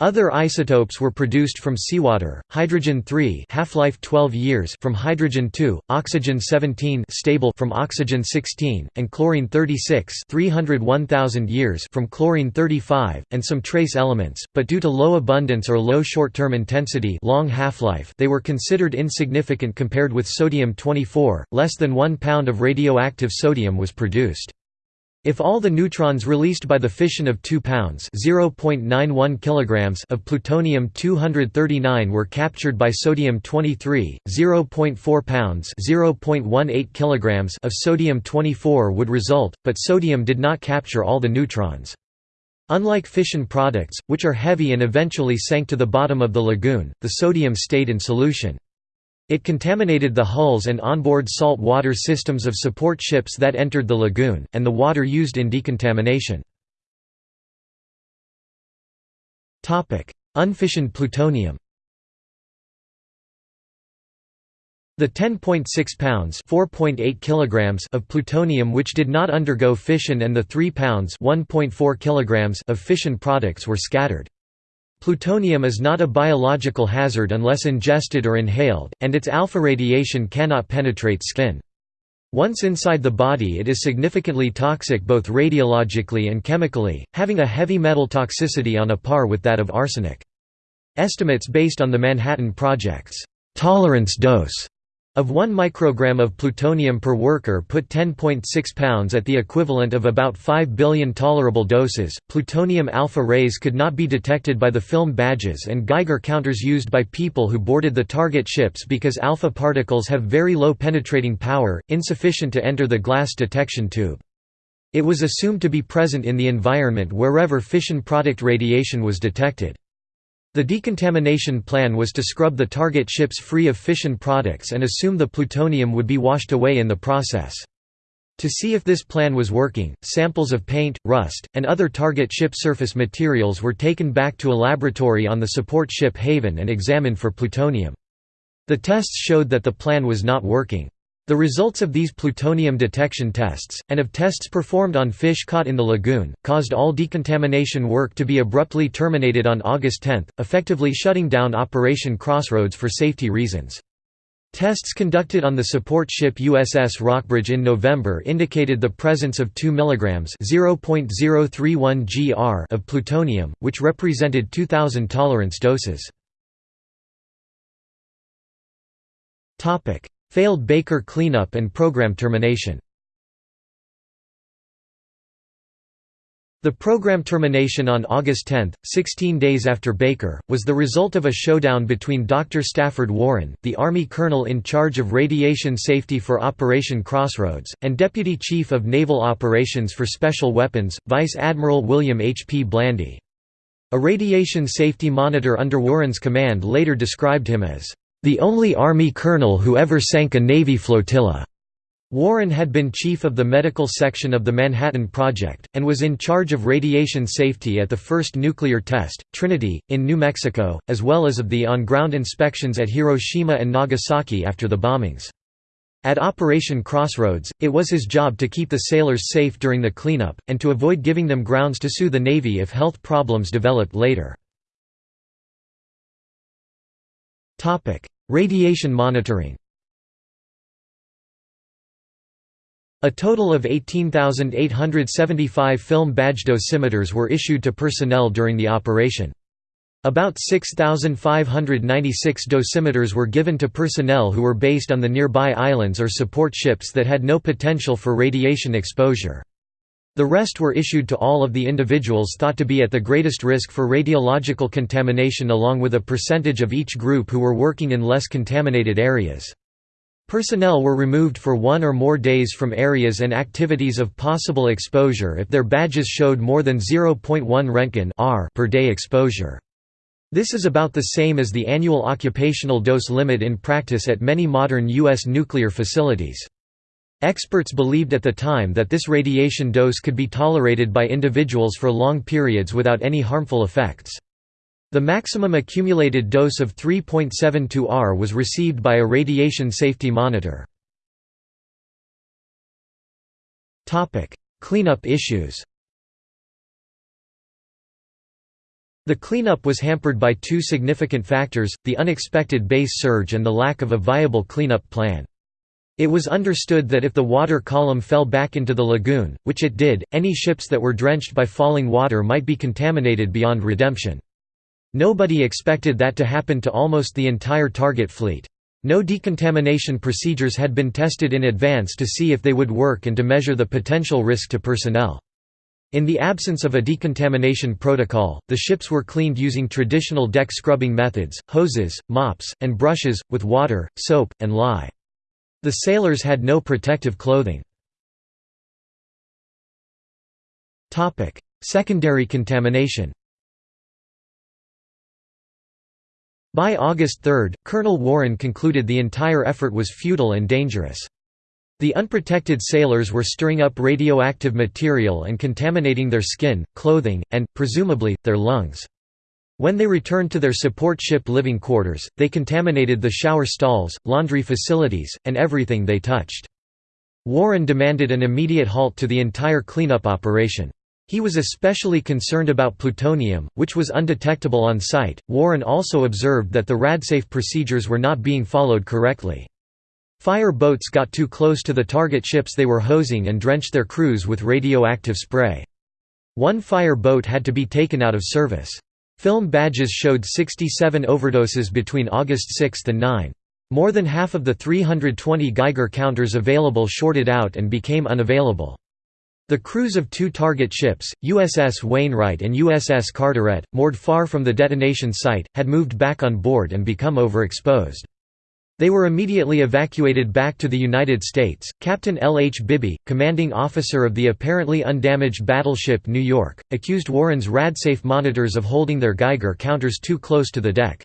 Speaker 1: Other isotopes were produced from seawater, hydrogen-3 half-life 12 years from hydrogen-2, oxygen-17 stable from oxygen-16, and chlorine-36 301,000 years from chlorine-35, and some trace elements, but due to low abundance or low short-term intensity long half-life they were considered insignificant compared with sodium-24, less than 1 pound of radioactive sodium was produced. If all the neutrons released by the fission of 2 pounds (0.91 kilograms) of plutonium-239 were captured by sodium-23, 0.4 pounds (0.18 kilograms) of sodium-24 would result, but sodium did not capture all the neutrons. Unlike fission products, which are heavy and eventually sank to the bottom of the lagoon, the sodium stayed in solution. It contaminated the hulls and onboard salt water systems of support ships that entered the lagoon, and the water used in decontamination. Unfissioned plutonium The 10.6 pounds (4.8 kilograms) of plutonium which did not undergo fission and the 3 pounds (1.4 kilograms) of fission products were scattered. Plutonium is not a biological hazard unless ingested or inhaled, and its alpha radiation cannot penetrate skin. Once inside the body it is significantly toxic both radiologically and chemically, having a heavy metal toxicity on a par with that of arsenic. Estimates based on the Manhattan Project's tolerance dose of 1 microgram of plutonium per worker put 10.6 pounds at the equivalent of about 5 billion tolerable doses. Plutonium alpha rays could not be detected by the film badges and Geiger counters used by people who boarded the target ships because alpha particles have very low penetrating power, insufficient to enter the glass detection tube. It was assumed to be present in the environment wherever fission product radiation was detected. The decontamination plan was to scrub the target ships free of fission products and assume the plutonium would be washed away in the process. To see if this plan was working, samples of paint, rust, and other target ship surface materials were taken back to a laboratory on the support ship Haven and examined for plutonium. The tests showed that the plan was not working. The results of these plutonium detection tests, and of tests performed on fish caught in the lagoon, caused all decontamination work to be abruptly terminated on August 10, effectively shutting down Operation Crossroads for safety reasons. Tests conducted on the support ship USS Rockbridge in November indicated the presence of 2 mg (0.031 gr) of plutonium, which represented 2000 tolerance doses. Failed Baker cleanup and program termination. The program termination on August 10, 16 days after Baker, was the result of a showdown between Dr. Stafford Warren, the Army colonel in charge of radiation safety for Operation Crossroads, and Deputy Chief of Naval Operations for Special Weapons, Vice Admiral William H. P. Blandy. A radiation safety monitor under Warren's command later described him as, "...the only Army colonel who ever sank a Navy flotilla." Warren had been chief of the medical section of the Manhattan Project, and was in charge of radiation safety at the first nuclear test, Trinity, in New Mexico, as well as of the on-ground inspections at Hiroshima and Nagasaki after the bombings. At Operation Crossroads, it was his job to keep the sailors safe during the cleanup, and to avoid giving them grounds to sue the Navy if health problems developed later. Radiation monitoring A total of 18,875 film badge dosimeters were issued to personnel during the operation. About 6,596 dosimeters were given to personnel who were based on the nearby islands or support ships that had no potential for radiation exposure. The rest were issued to all of the individuals thought to be at the greatest risk for radiological contamination along with a percentage of each group who were working in less contaminated areas. Personnel were removed for one or more days from areas and activities of possible exposure if their badges showed more than 0.1 Roentgen per day exposure. This is about the same as the annual occupational dose limit in practice at many modern U.S. nuclear facilities. Experts believed at the time that this radiation dose could be tolerated by individuals for long periods without any harmful effects. The maximum accumulated dose of 3.72 R was received by a radiation safety monitor. Cleanup issues The cleanup was hampered by two significant factors, the unexpected base surge and the lack of a viable cleanup plan. It was understood that if the water column fell back into the lagoon, which it did, any ships that were drenched by falling water might be contaminated beyond redemption. Nobody expected that to happen to almost the entire target fleet. No decontamination procedures had been tested in advance to see if they would work and to measure the potential risk to personnel. In the absence of a decontamination protocol, the ships were cleaned using traditional deck scrubbing methods, hoses, mops, and brushes, with water, soap, and lye. The sailors had no protective clothing. Secondary contamination By August 3, Colonel Warren concluded the entire effort was futile and dangerous. The unprotected sailors were stirring up radioactive material and contaminating their skin, clothing, and, presumably, their lungs. When they returned to their support ship living quarters, they contaminated the shower stalls, laundry facilities, and everything they touched. Warren demanded an immediate halt to the entire cleanup operation. He was especially concerned about plutonium, which was undetectable on site. Warren also observed that the RADSAFE procedures were not being followed correctly. Fire boats got too close to the target ships they were hosing and drenched their crews with radioactive spray. One fire boat had to be taken out of service. Film badges showed 67 overdoses between August 6 and 9. More than half of the 320 Geiger counters available shorted out and became unavailable. The crews of two target ships, USS Wainwright and USS Carteret, moored far from the detonation site, had moved back on board and become overexposed. They were immediately evacuated back to the United States. Captain L. H. Bibby, commanding officer of the apparently undamaged battleship New York, accused Warren's RadSafe monitors of holding their Geiger counters too close to the deck.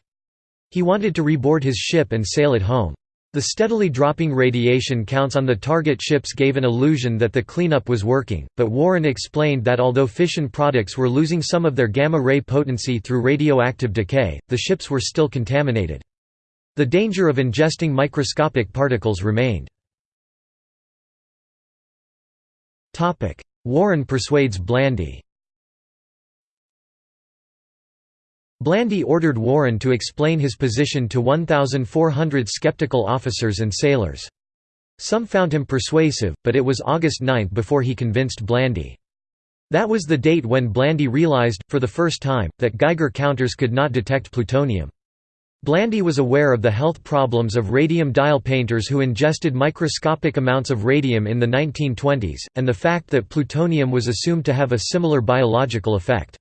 Speaker 1: He wanted to reboard his ship and sail it home. The steadily dropping radiation counts on the target ships gave an illusion that the cleanup was working, but Warren explained that although fission products were losing some of their gamma-ray potency through radioactive decay, the ships were still contaminated. The danger of ingesting microscopic particles remained. Warren persuades Blandy Blandy ordered Warren to explain his position to 1,400 skeptical officers and sailors. Some found him persuasive, but it was August 9 before he convinced Blandy. That was the date when Blandy realized, for the first time, that Geiger counters could not detect plutonium. Blandy was aware of the health problems of radium dial painters who ingested microscopic amounts of radium in the 1920s, and the fact that plutonium was assumed to have a similar biological effect.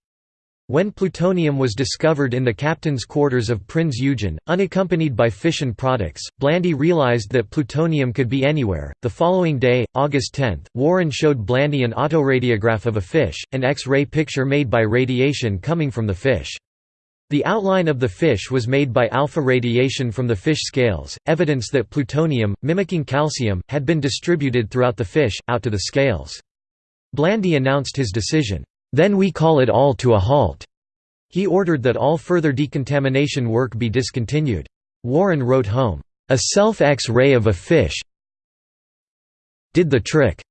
Speaker 1: When plutonium was discovered in the captain's quarters of Prinz Eugen, unaccompanied by fission products, Blandy realized that plutonium could be anywhere. The following day, August 10, Warren showed Blandy an autoradiograph of a fish, an X-ray picture made by radiation coming from the fish. The outline of the fish was made by alpha radiation from the fish scales, evidence that plutonium, mimicking calcium, had been distributed throughout the fish, out to the scales. Blandy announced his decision. Then we call it all to a halt." He ordered that all further decontamination work be discontinued. Warren wrote home, "...a self-X-ray of a fish did the trick."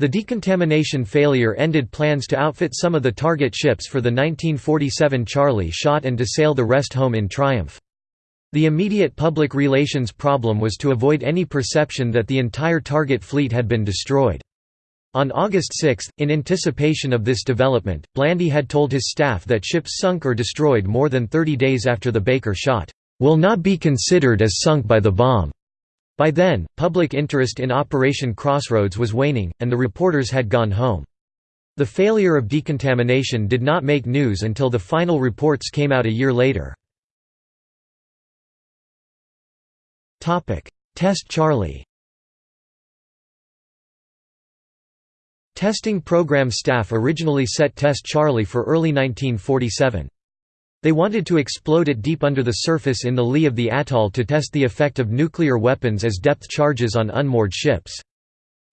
Speaker 1: The decontamination failure ended plans to outfit some of the target ships for the 1947 Charlie shot and to sail the rest home in triumph. The immediate public relations problem was to avoid any perception that the entire target fleet had been destroyed. On August 6, in anticipation of this development, Blandy had told his staff that ships sunk or destroyed more than 30 days after the Baker shot, "...will not be considered as sunk by the bomb." By then, public interest in Operation Crossroads was waning, and the reporters had gone home. The failure of decontamination did not make news until the final reports came out a year later. Test Charlie Testing program staff originally set Test Charlie for early 1947. They wanted to explode it deep under the surface in the lee of the atoll to test the effect of nuclear weapons as depth charges on unmoored ships.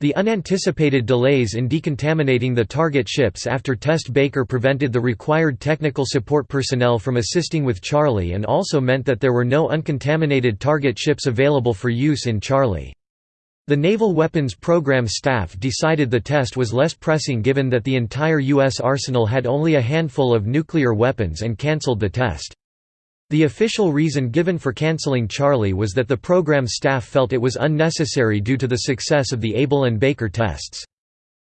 Speaker 1: The unanticipated delays in decontaminating the target ships after Test Baker prevented the required technical support personnel from assisting with Charlie and also meant that there were no uncontaminated target ships available for use in Charlie. The Naval Weapons Program staff decided the test was less pressing given that the entire U.S. arsenal had only a handful of nuclear weapons and cancelled the test. The official reason given for cancelling Charlie was that the program staff felt it was unnecessary due to the success of the Able and Baker tests.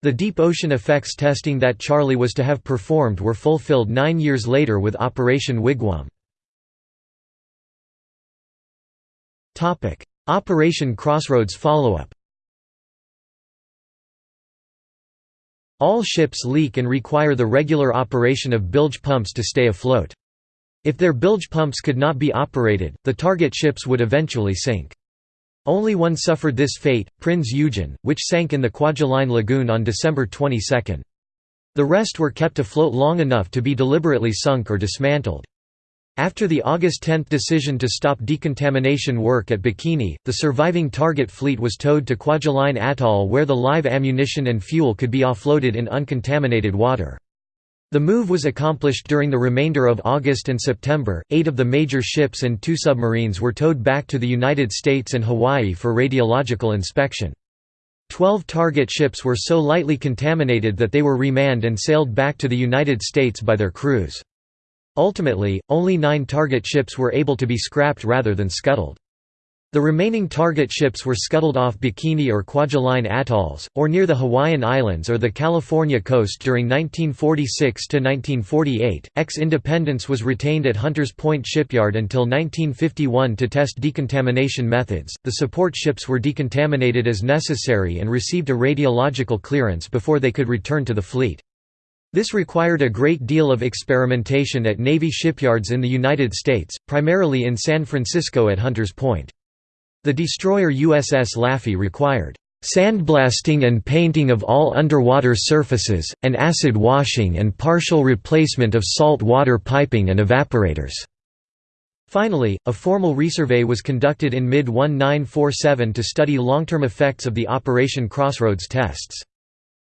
Speaker 1: The deep ocean effects testing that Charlie was to have performed were fulfilled nine years later with Operation Wigwam. Operation Crossroads follow-up All ships leak and require the regular operation of bilge pumps to stay afloat. If their bilge pumps could not be operated, the target ships would eventually sink. Only one suffered this fate, Prinz Eugen, which sank in the Kwajalein Lagoon on December 22. The rest were kept afloat long enough to be deliberately sunk or dismantled. After the August 10 decision to stop decontamination work at Bikini, the surviving target fleet was towed to Kwajalein Atoll where the live ammunition and fuel could be offloaded in uncontaminated water. The move was accomplished during the remainder of August and September. Eight of the major ships and two submarines were towed back to the United States and Hawaii for radiological inspection. Twelve target ships were so lightly contaminated that they were remanned and sailed back to the United States by their crews. Ultimately, only nine target ships were able to be scrapped rather than scuttled. The remaining target ships were scuttled off Bikini or Kwajalein atolls, or near the Hawaiian Islands or the California coast during 1946 to 1948. Ex Independence was retained at Hunters Point Shipyard until 1951 to test decontamination methods. The support ships were decontaminated as necessary and received a radiological clearance before they could return to the fleet. This required a great deal of experimentation at Navy shipyards in the United States, primarily in San Francisco at Hunters Point. The destroyer USS Laffey required sandblasting and painting of all underwater surfaces, and acid washing and partial replacement of salt water piping and evaporators." Finally, a formal resurvey was conducted in mid-1947 to study long-term effects of the Operation Crossroads tests.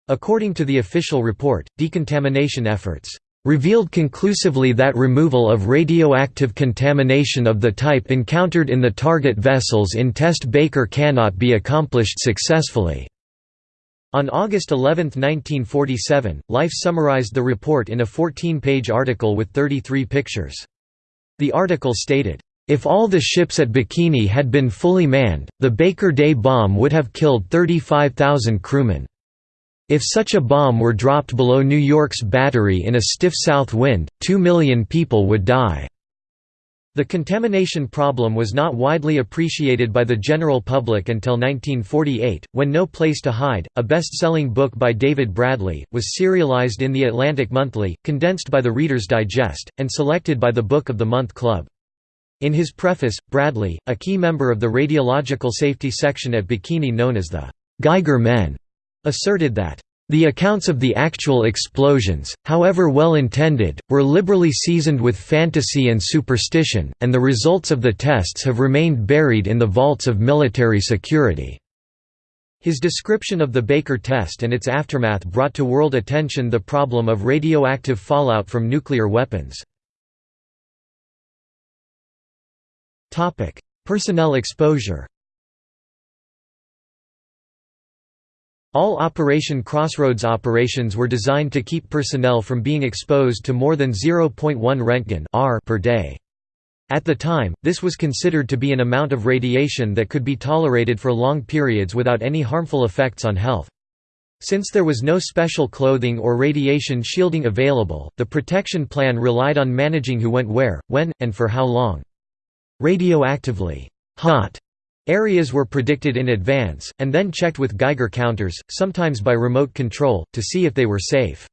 Speaker 1: According to the official report, decontamination efforts revealed conclusively that removal of radioactive contamination of the type encountered in the target vessels in Test Baker cannot be accomplished successfully. On August 11, 1947, Life summarized the report in a 14-page article with 33 pictures. The article stated, if all the ships at Bikini had been fully manned, the Baker Day bomb would have killed 35,000 crewmen. If such a bomb were dropped below New York's Battery in a stiff south wind, two million people would die. The contamination problem was not widely appreciated by the general public until 1948, when No Place to Hide, a best-selling book by David Bradley, was serialized in The Atlantic Monthly, condensed by the Reader's Digest, and selected by the Book of the Month Club. In his preface, Bradley, a key member of the radiological safety section at Bikini known as the Geiger Men, asserted that the accounts of the actual explosions, however well intended, were liberally seasoned with fantasy and superstition, and the results of the tests have remained buried in the vaults of military security. His description of the Baker test and its aftermath brought to world attention the problem of radioactive fallout from nuclear weapons. Personnel exposure. All Operation Crossroads operations were designed to keep personnel from being exposed to more than 0.1 Röntgen R per day. At the time, this was considered to be an amount of radiation that could be tolerated for long periods without any harmful effects on health. Since there was no special clothing or radiation shielding available, the protection plan relied on managing who went where, when, and for how long. Radioactively hot areas were predicted in advance, and then checked with Geiger counters, sometimes by remote control, to see if they were safe.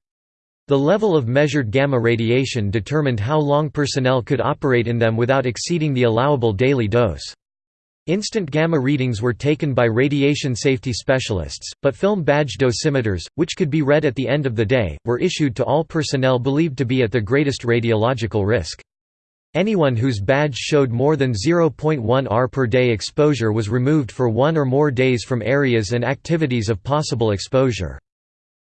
Speaker 1: The level of measured gamma radiation determined how long personnel could operate in them without exceeding the allowable daily dose. Instant gamma readings were taken by radiation safety specialists, but film badge dosimeters, which could be read at the end of the day, were issued to all personnel believed to be at the greatest radiological risk. Anyone whose badge showed more than 0.1 R per day exposure was removed for one or more days from areas and activities of possible exposure.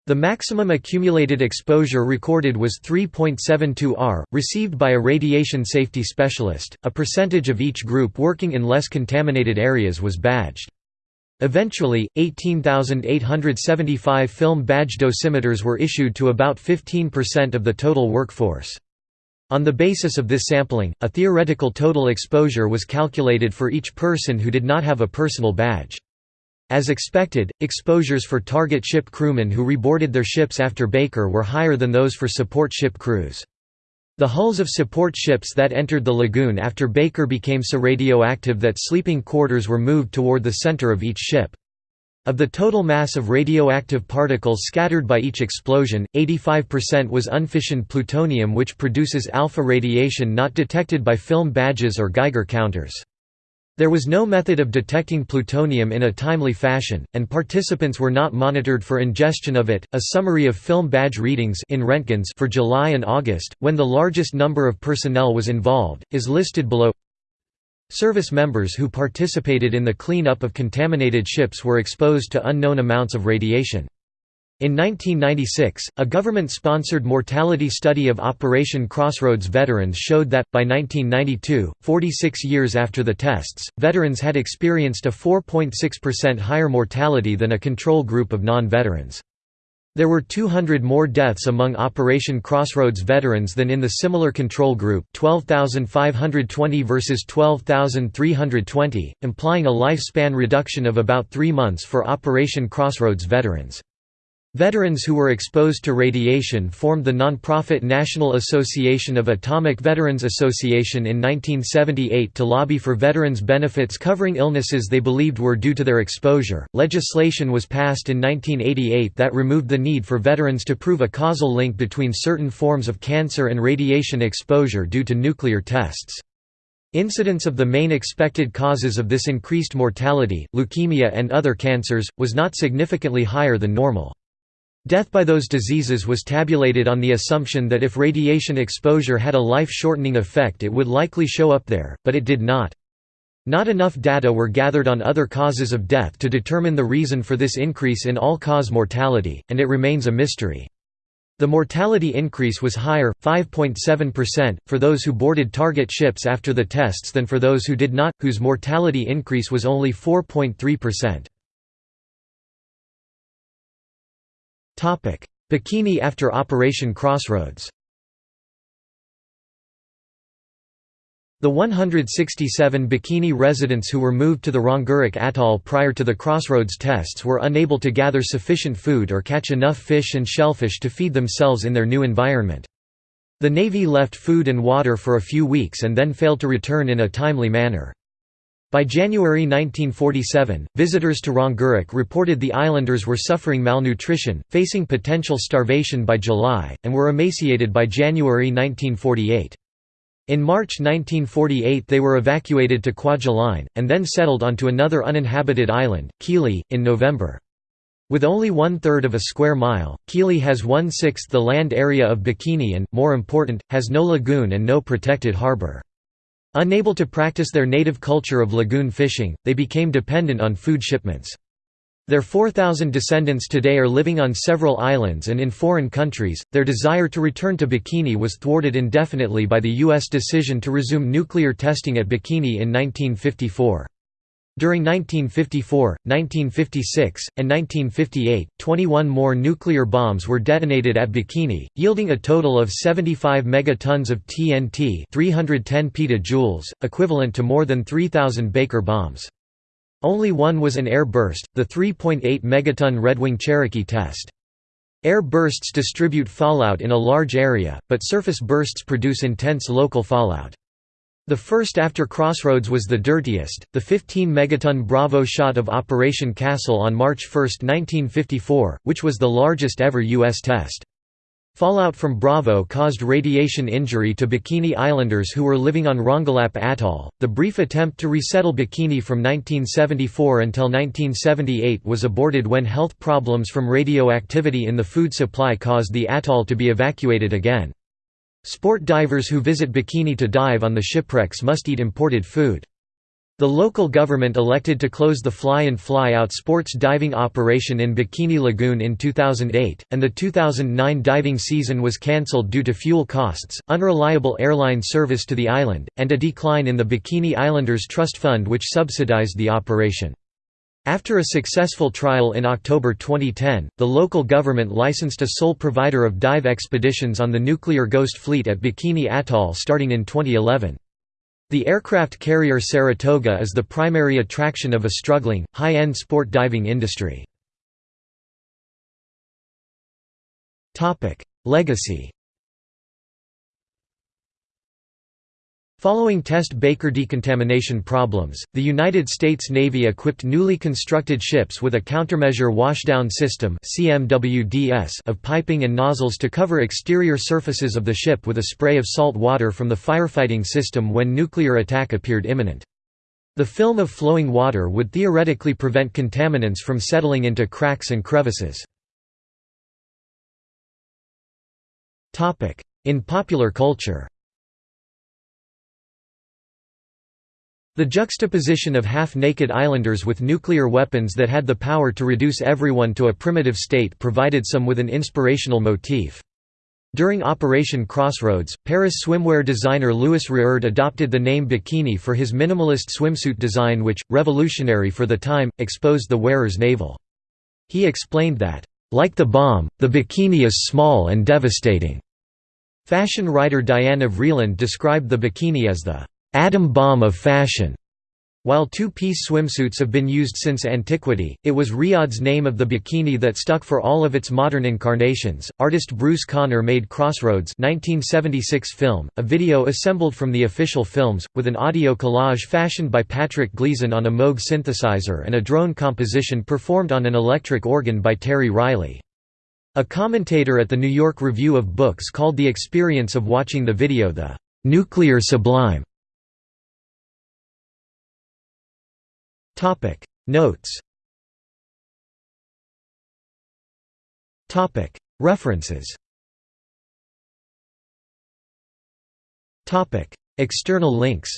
Speaker 1: The maximum accumulated exposure recorded was 3.72 R, received by a radiation safety specialist. A percentage of each group working in less contaminated areas was badged. Eventually, 18,875 film badge dosimeters were issued to about 15% of the total workforce. On the basis of this sampling, a theoretical total exposure was calculated for each person who did not have a personal badge. As expected, exposures for target ship crewmen who reboarded their ships after Baker were higher than those for support ship crews. The hulls of support ships that entered the lagoon after Baker became so radioactive that sleeping quarters were moved toward the center of each ship. Of the total mass of radioactive particles scattered by each explosion, 85% was unfissioned plutonium which produces alpha radiation not detected by film badges or Geiger counters. There was no method of detecting plutonium in a timely fashion, and participants were not monitored for ingestion of it. A summary of film badge readings in Röntgens for July and August, when the largest number of personnel was involved, is listed below. Service members who participated in the clean-up of contaminated ships were exposed to unknown amounts of radiation. In 1996, a government-sponsored mortality study of Operation Crossroads veterans showed that, by 1992, 46 years after the tests, veterans had experienced a 4.6% higher mortality than a control group of non-veterans. There were 200 more deaths among Operation Crossroads veterans than in the similar control group 12,520 versus 12,320, implying a lifespan reduction of about three months for Operation Crossroads veterans. Veterans who were exposed to radiation formed the nonprofit National Association of Atomic Veterans Association in 1978 to lobby for veterans' benefits covering illnesses they believed were due to their exposure. Legislation was passed in 1988 that removed the need for veterans to prove a causal link between certain forms of cancer and radiation exposure due to nuclear tests. Incidence of the main expected causes of this increased mortality, leukemia and other cancers, was not significantly higher than normal. Death by those diseases was tabulated on the assumption that if radiation exposure had a life-shortening effect it would likely show up there, but it did not. Not enough data were gathered on other causes of death to determine the reason for this increase in all-cause mortality, and it remains a mystery. The mortality increase was higher, 5.7%, for those who boarded target ships after the tests than for those who did not, whose mortality increase was only 4.3%. Bikini after Operation Crossroads The 167 Bikini residents who were moved to the Rongerik Atoll prior to the Crossroads tests were unable to gather sufficient food or catch enough fish and shellfish to feed themselves in their new environment. The Navy left food and water for a few weeks and then failed to return in a timely manner. By January 1947, visitors to Rongerik reported the islanders were suffering malnutrition, facing potential starvation by July, and were emaciated by January 1948. In March 1948 they were evacuated to Kwajalein, and then settled onto another uninhabited island, Kili, in November. With only one-third of a square mile, Kili has one-sixth the land area of Bikini and, more important, has no lagoon and no protected harbor. Unable to practice their native culture of lagoon fishing, they became dependent on food shipments. Their 4,000 descendants today are living on several islands and in foreign countries. Their desire to return to Bikini was thwarted indefinitely by the U.S. decision to resume nuclear testing at Bikini in 1954. During 1954, 1956, and 1958, 21 more nuclear bombs were detonated at Bikini, yielding a total of 75 megatons of TNT 310 petajoules, equivalent to more than 3,000 Baker bombs. Only one was an air burst, the 3.8 megaton Redwing Cherokee test. Air bursts distribute fallout in a large area, but surface bursts produce intense local fallout. The first after Crossroads was the dirtiest, the 15-megaton Bravo shot of Operation Castle on March 1, 1954, which was the largest ever U.S. test. Fallout from Bravo caused radiation injury to Bikini Islanders who were living on Rongelap Atoll. The brief attempt to resettle Bikini from 1974 until 1978 was aborted when health problems from radioactivity in the food supply caused the atoll to be evacuated again. Sport divers who visit Bikini to dive on the shipwrecks must eat imported food. The local government elected to close the fly-in fly-out sports diving operation in Bikini Lagoon in 2008, and the 2009 diving season was cancelled due to fuel costs, unreliable airline service to the island, and a decline in the Bikini Islanders Trust Fund which subsidized the operation. After a successful trial in October 2010, the local government licensed a sole provider of dive expeditions on the nuclear Ghost fleet at Bikini Atoll starting in 2011. The aircraft carrier Saratoga is the primary attraction of a struggling, high-end sport diving industry. Legacy Following test Baker decontamination problems, the United States Navy equipped newly constructed ships with a countermeasure washdown system of piping and nozzles to cover exterior surfaces of the ship with a spray of salt water from the firefighting system when nuclear attack appeared imminent. The film of flowing water would theoretically prevent contaminants from settling into cracks and crevices. In popular culture The juxtaposition of half-naked islanders with nuclear weapons that had the power to reduce everyone to a primitive state provided some with an inspirational motif. During Operation Crossroads, Paris swimwear designer Louis Reard adopted the name bikini for his minimalist swimsuit design which, revolutionary for the time, exposed the wearer's navel. He explained that, "...like the bomb, the bikini is small and devastating." Fashion writer Diana Vreeland described the bikini as the atom bomb of fashion. While two-piece swimsuits have been used since antiquity, it was Reard's name of the bikini that stuck for all of its modern incarnations. Artist Bruce Conner made Crossroads 1976 film, a video assembled from the official films, with an audio collage fashioned by Patrick Gleason on a Moog synthesizer and a drone composition performed on an electric organ by Terry Riley. A commentator at the New York Review of Books called the experience of watching the video the nuclear sublime. Topic. Notes. Topic. References. Topic. External links.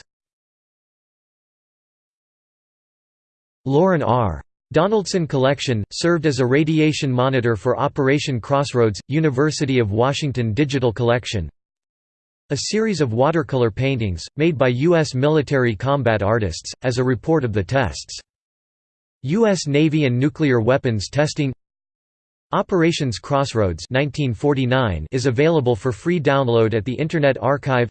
Speaker 1: Lauren R. Donaldson Collection, served as a radiation monitor for Operation Crossroads, University of Washington Digital Collection a series of watercolor paintings, made by U.S. military combat artists, as a report of the tests. U.S. Navy and nuclear weapons testing Operations Crossroads 1949 is available for free download at the Internet Archive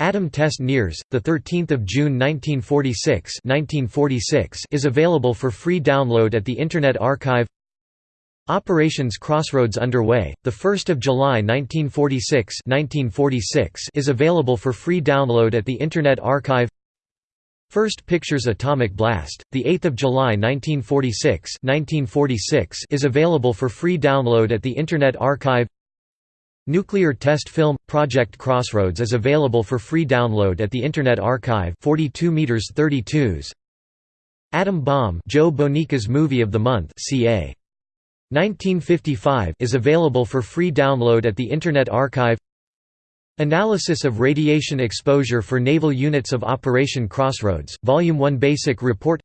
Speaker 1: Atom Test Nears, 13 June 1946, 1946 is available for free download at the Internet Archive Operations Crossroads underway, 1 July 1946, 1946 is available for free download at the Internet Archive First Pictures Atomic Blast, 8 July 1946, 1946 is available for free download at the Internet Archive Nuclear Test Film – Project Crossroads is available for free download at the Internet Archive 42 meters 32s. Atom Bomb Joe Bonica's Movie of the Month ca. 1955 is available for free download at the Internet Archive. Analysis of radiation exposure for naval units of Operation Crossroads, Volume 1 Basic Report.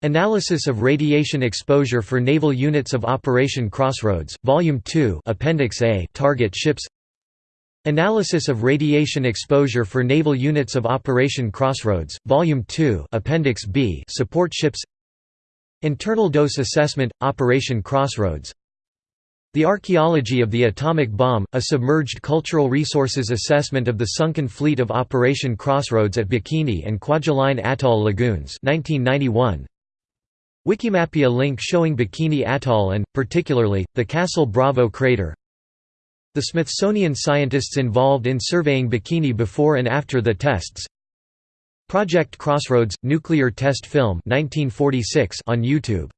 Speaker 1: Analysis of radiation exposure for naval units of Operation Crossroads, Volume 2 Appendix A Target ships. Analysis of radiation exposure for naval units of Operation Crossroads, Volume 2 Appendix B Support ships Internal dose assessment, Operation Crossroads The Archaeology of the Atomic Bomb, a submerged cultural resources assessment of the sunken fleet of Operation Crossroads at Bikini and Kwajalein Atoll Lagoons 1991. Wikimapia link showing Bikini Atoll and, particularly, the Castle Bravo crater The Smithsonian scientists involved in surveying Bikini before and after the tests Project Crossroads – Nuclear Test Film 1946 on YouTube